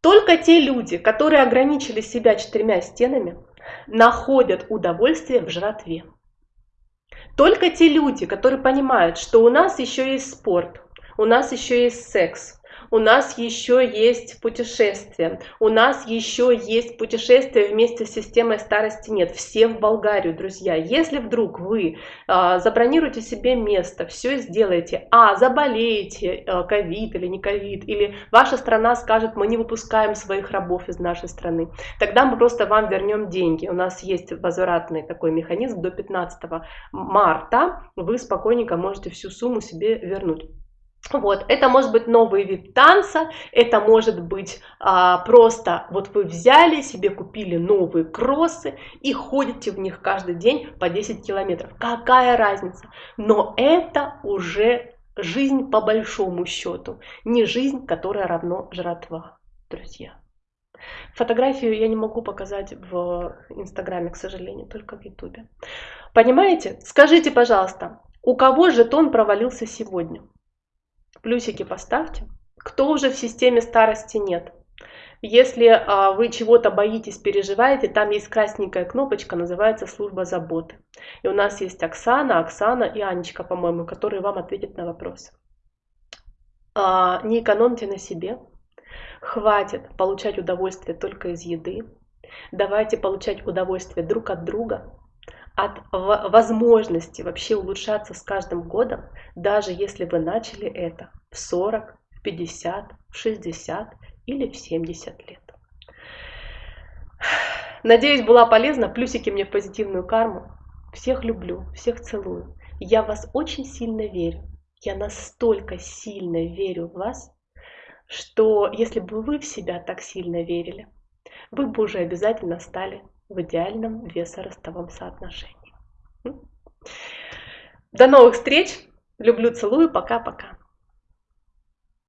A: Только те люди, которые ограничили себя четырьмя стенами, находят удовольствие в жратве. Только те люди, которые понимают, что у нас еще есть спорт, у нас еще есть секс, у нас еще есть путешествие, у нас еще есть путешествие вместе с системой старости нет, все в Болгарию, друзья. Если вдруг вы а, забронируете себе место, все сделаете, а заболеете, а, ковид или не ковид, или ваша страна скажет, мы не выпускаем своих рабов из нашей страны, тогда мы просто вам вернем деньги. У нас есть возвратный такой механизм до 15 марта, вы спокойненько можете всю сумму себе вернуть. Вот, это может быть новый вид танца, это может быть а, просто вот вы взяли себе, купили новые кроссы и ходите в них каждый день по 10 километров. Какая разница? Но это уже жизнь по большому счету, не жизнь, которая равно жратва, друзья. Фотографию я не могу показать в Инстаграме, к сожалению, только в Ютубе. Понимаете? Скажите, пожалуйста, у кого жетон провалился сегодня? Плюсики поставьте. Кто уже в системе старости нет? Если а, вы чего-то боитесь, переживаете, там есть красненькая кнопочка, называется служба заботы. И у нас есть Оксана, Оксана и Анечка, по-моему, которые вам ответят на вопросы. А, не экономьте на себе. Хватит получать удовольствие только из еды. Давайте получать удовольствие друг от друга, от возможности вообще улучшаться с каждым годом, даже если вы начали это в 40, в 50, в 60 или в 70 лет. Надеюсь, была полезна. Плюсики мне в позитивную карму. Всех люблю, всех целую. Я в вас очень сильно верю. Я настолько сильно верю в вас, что если бы вы в себя так сильно верили, вы бы уже обязательно стали в идеальном весоростовом соотношении. До новых встреч! Люблю, целую, пока-пока.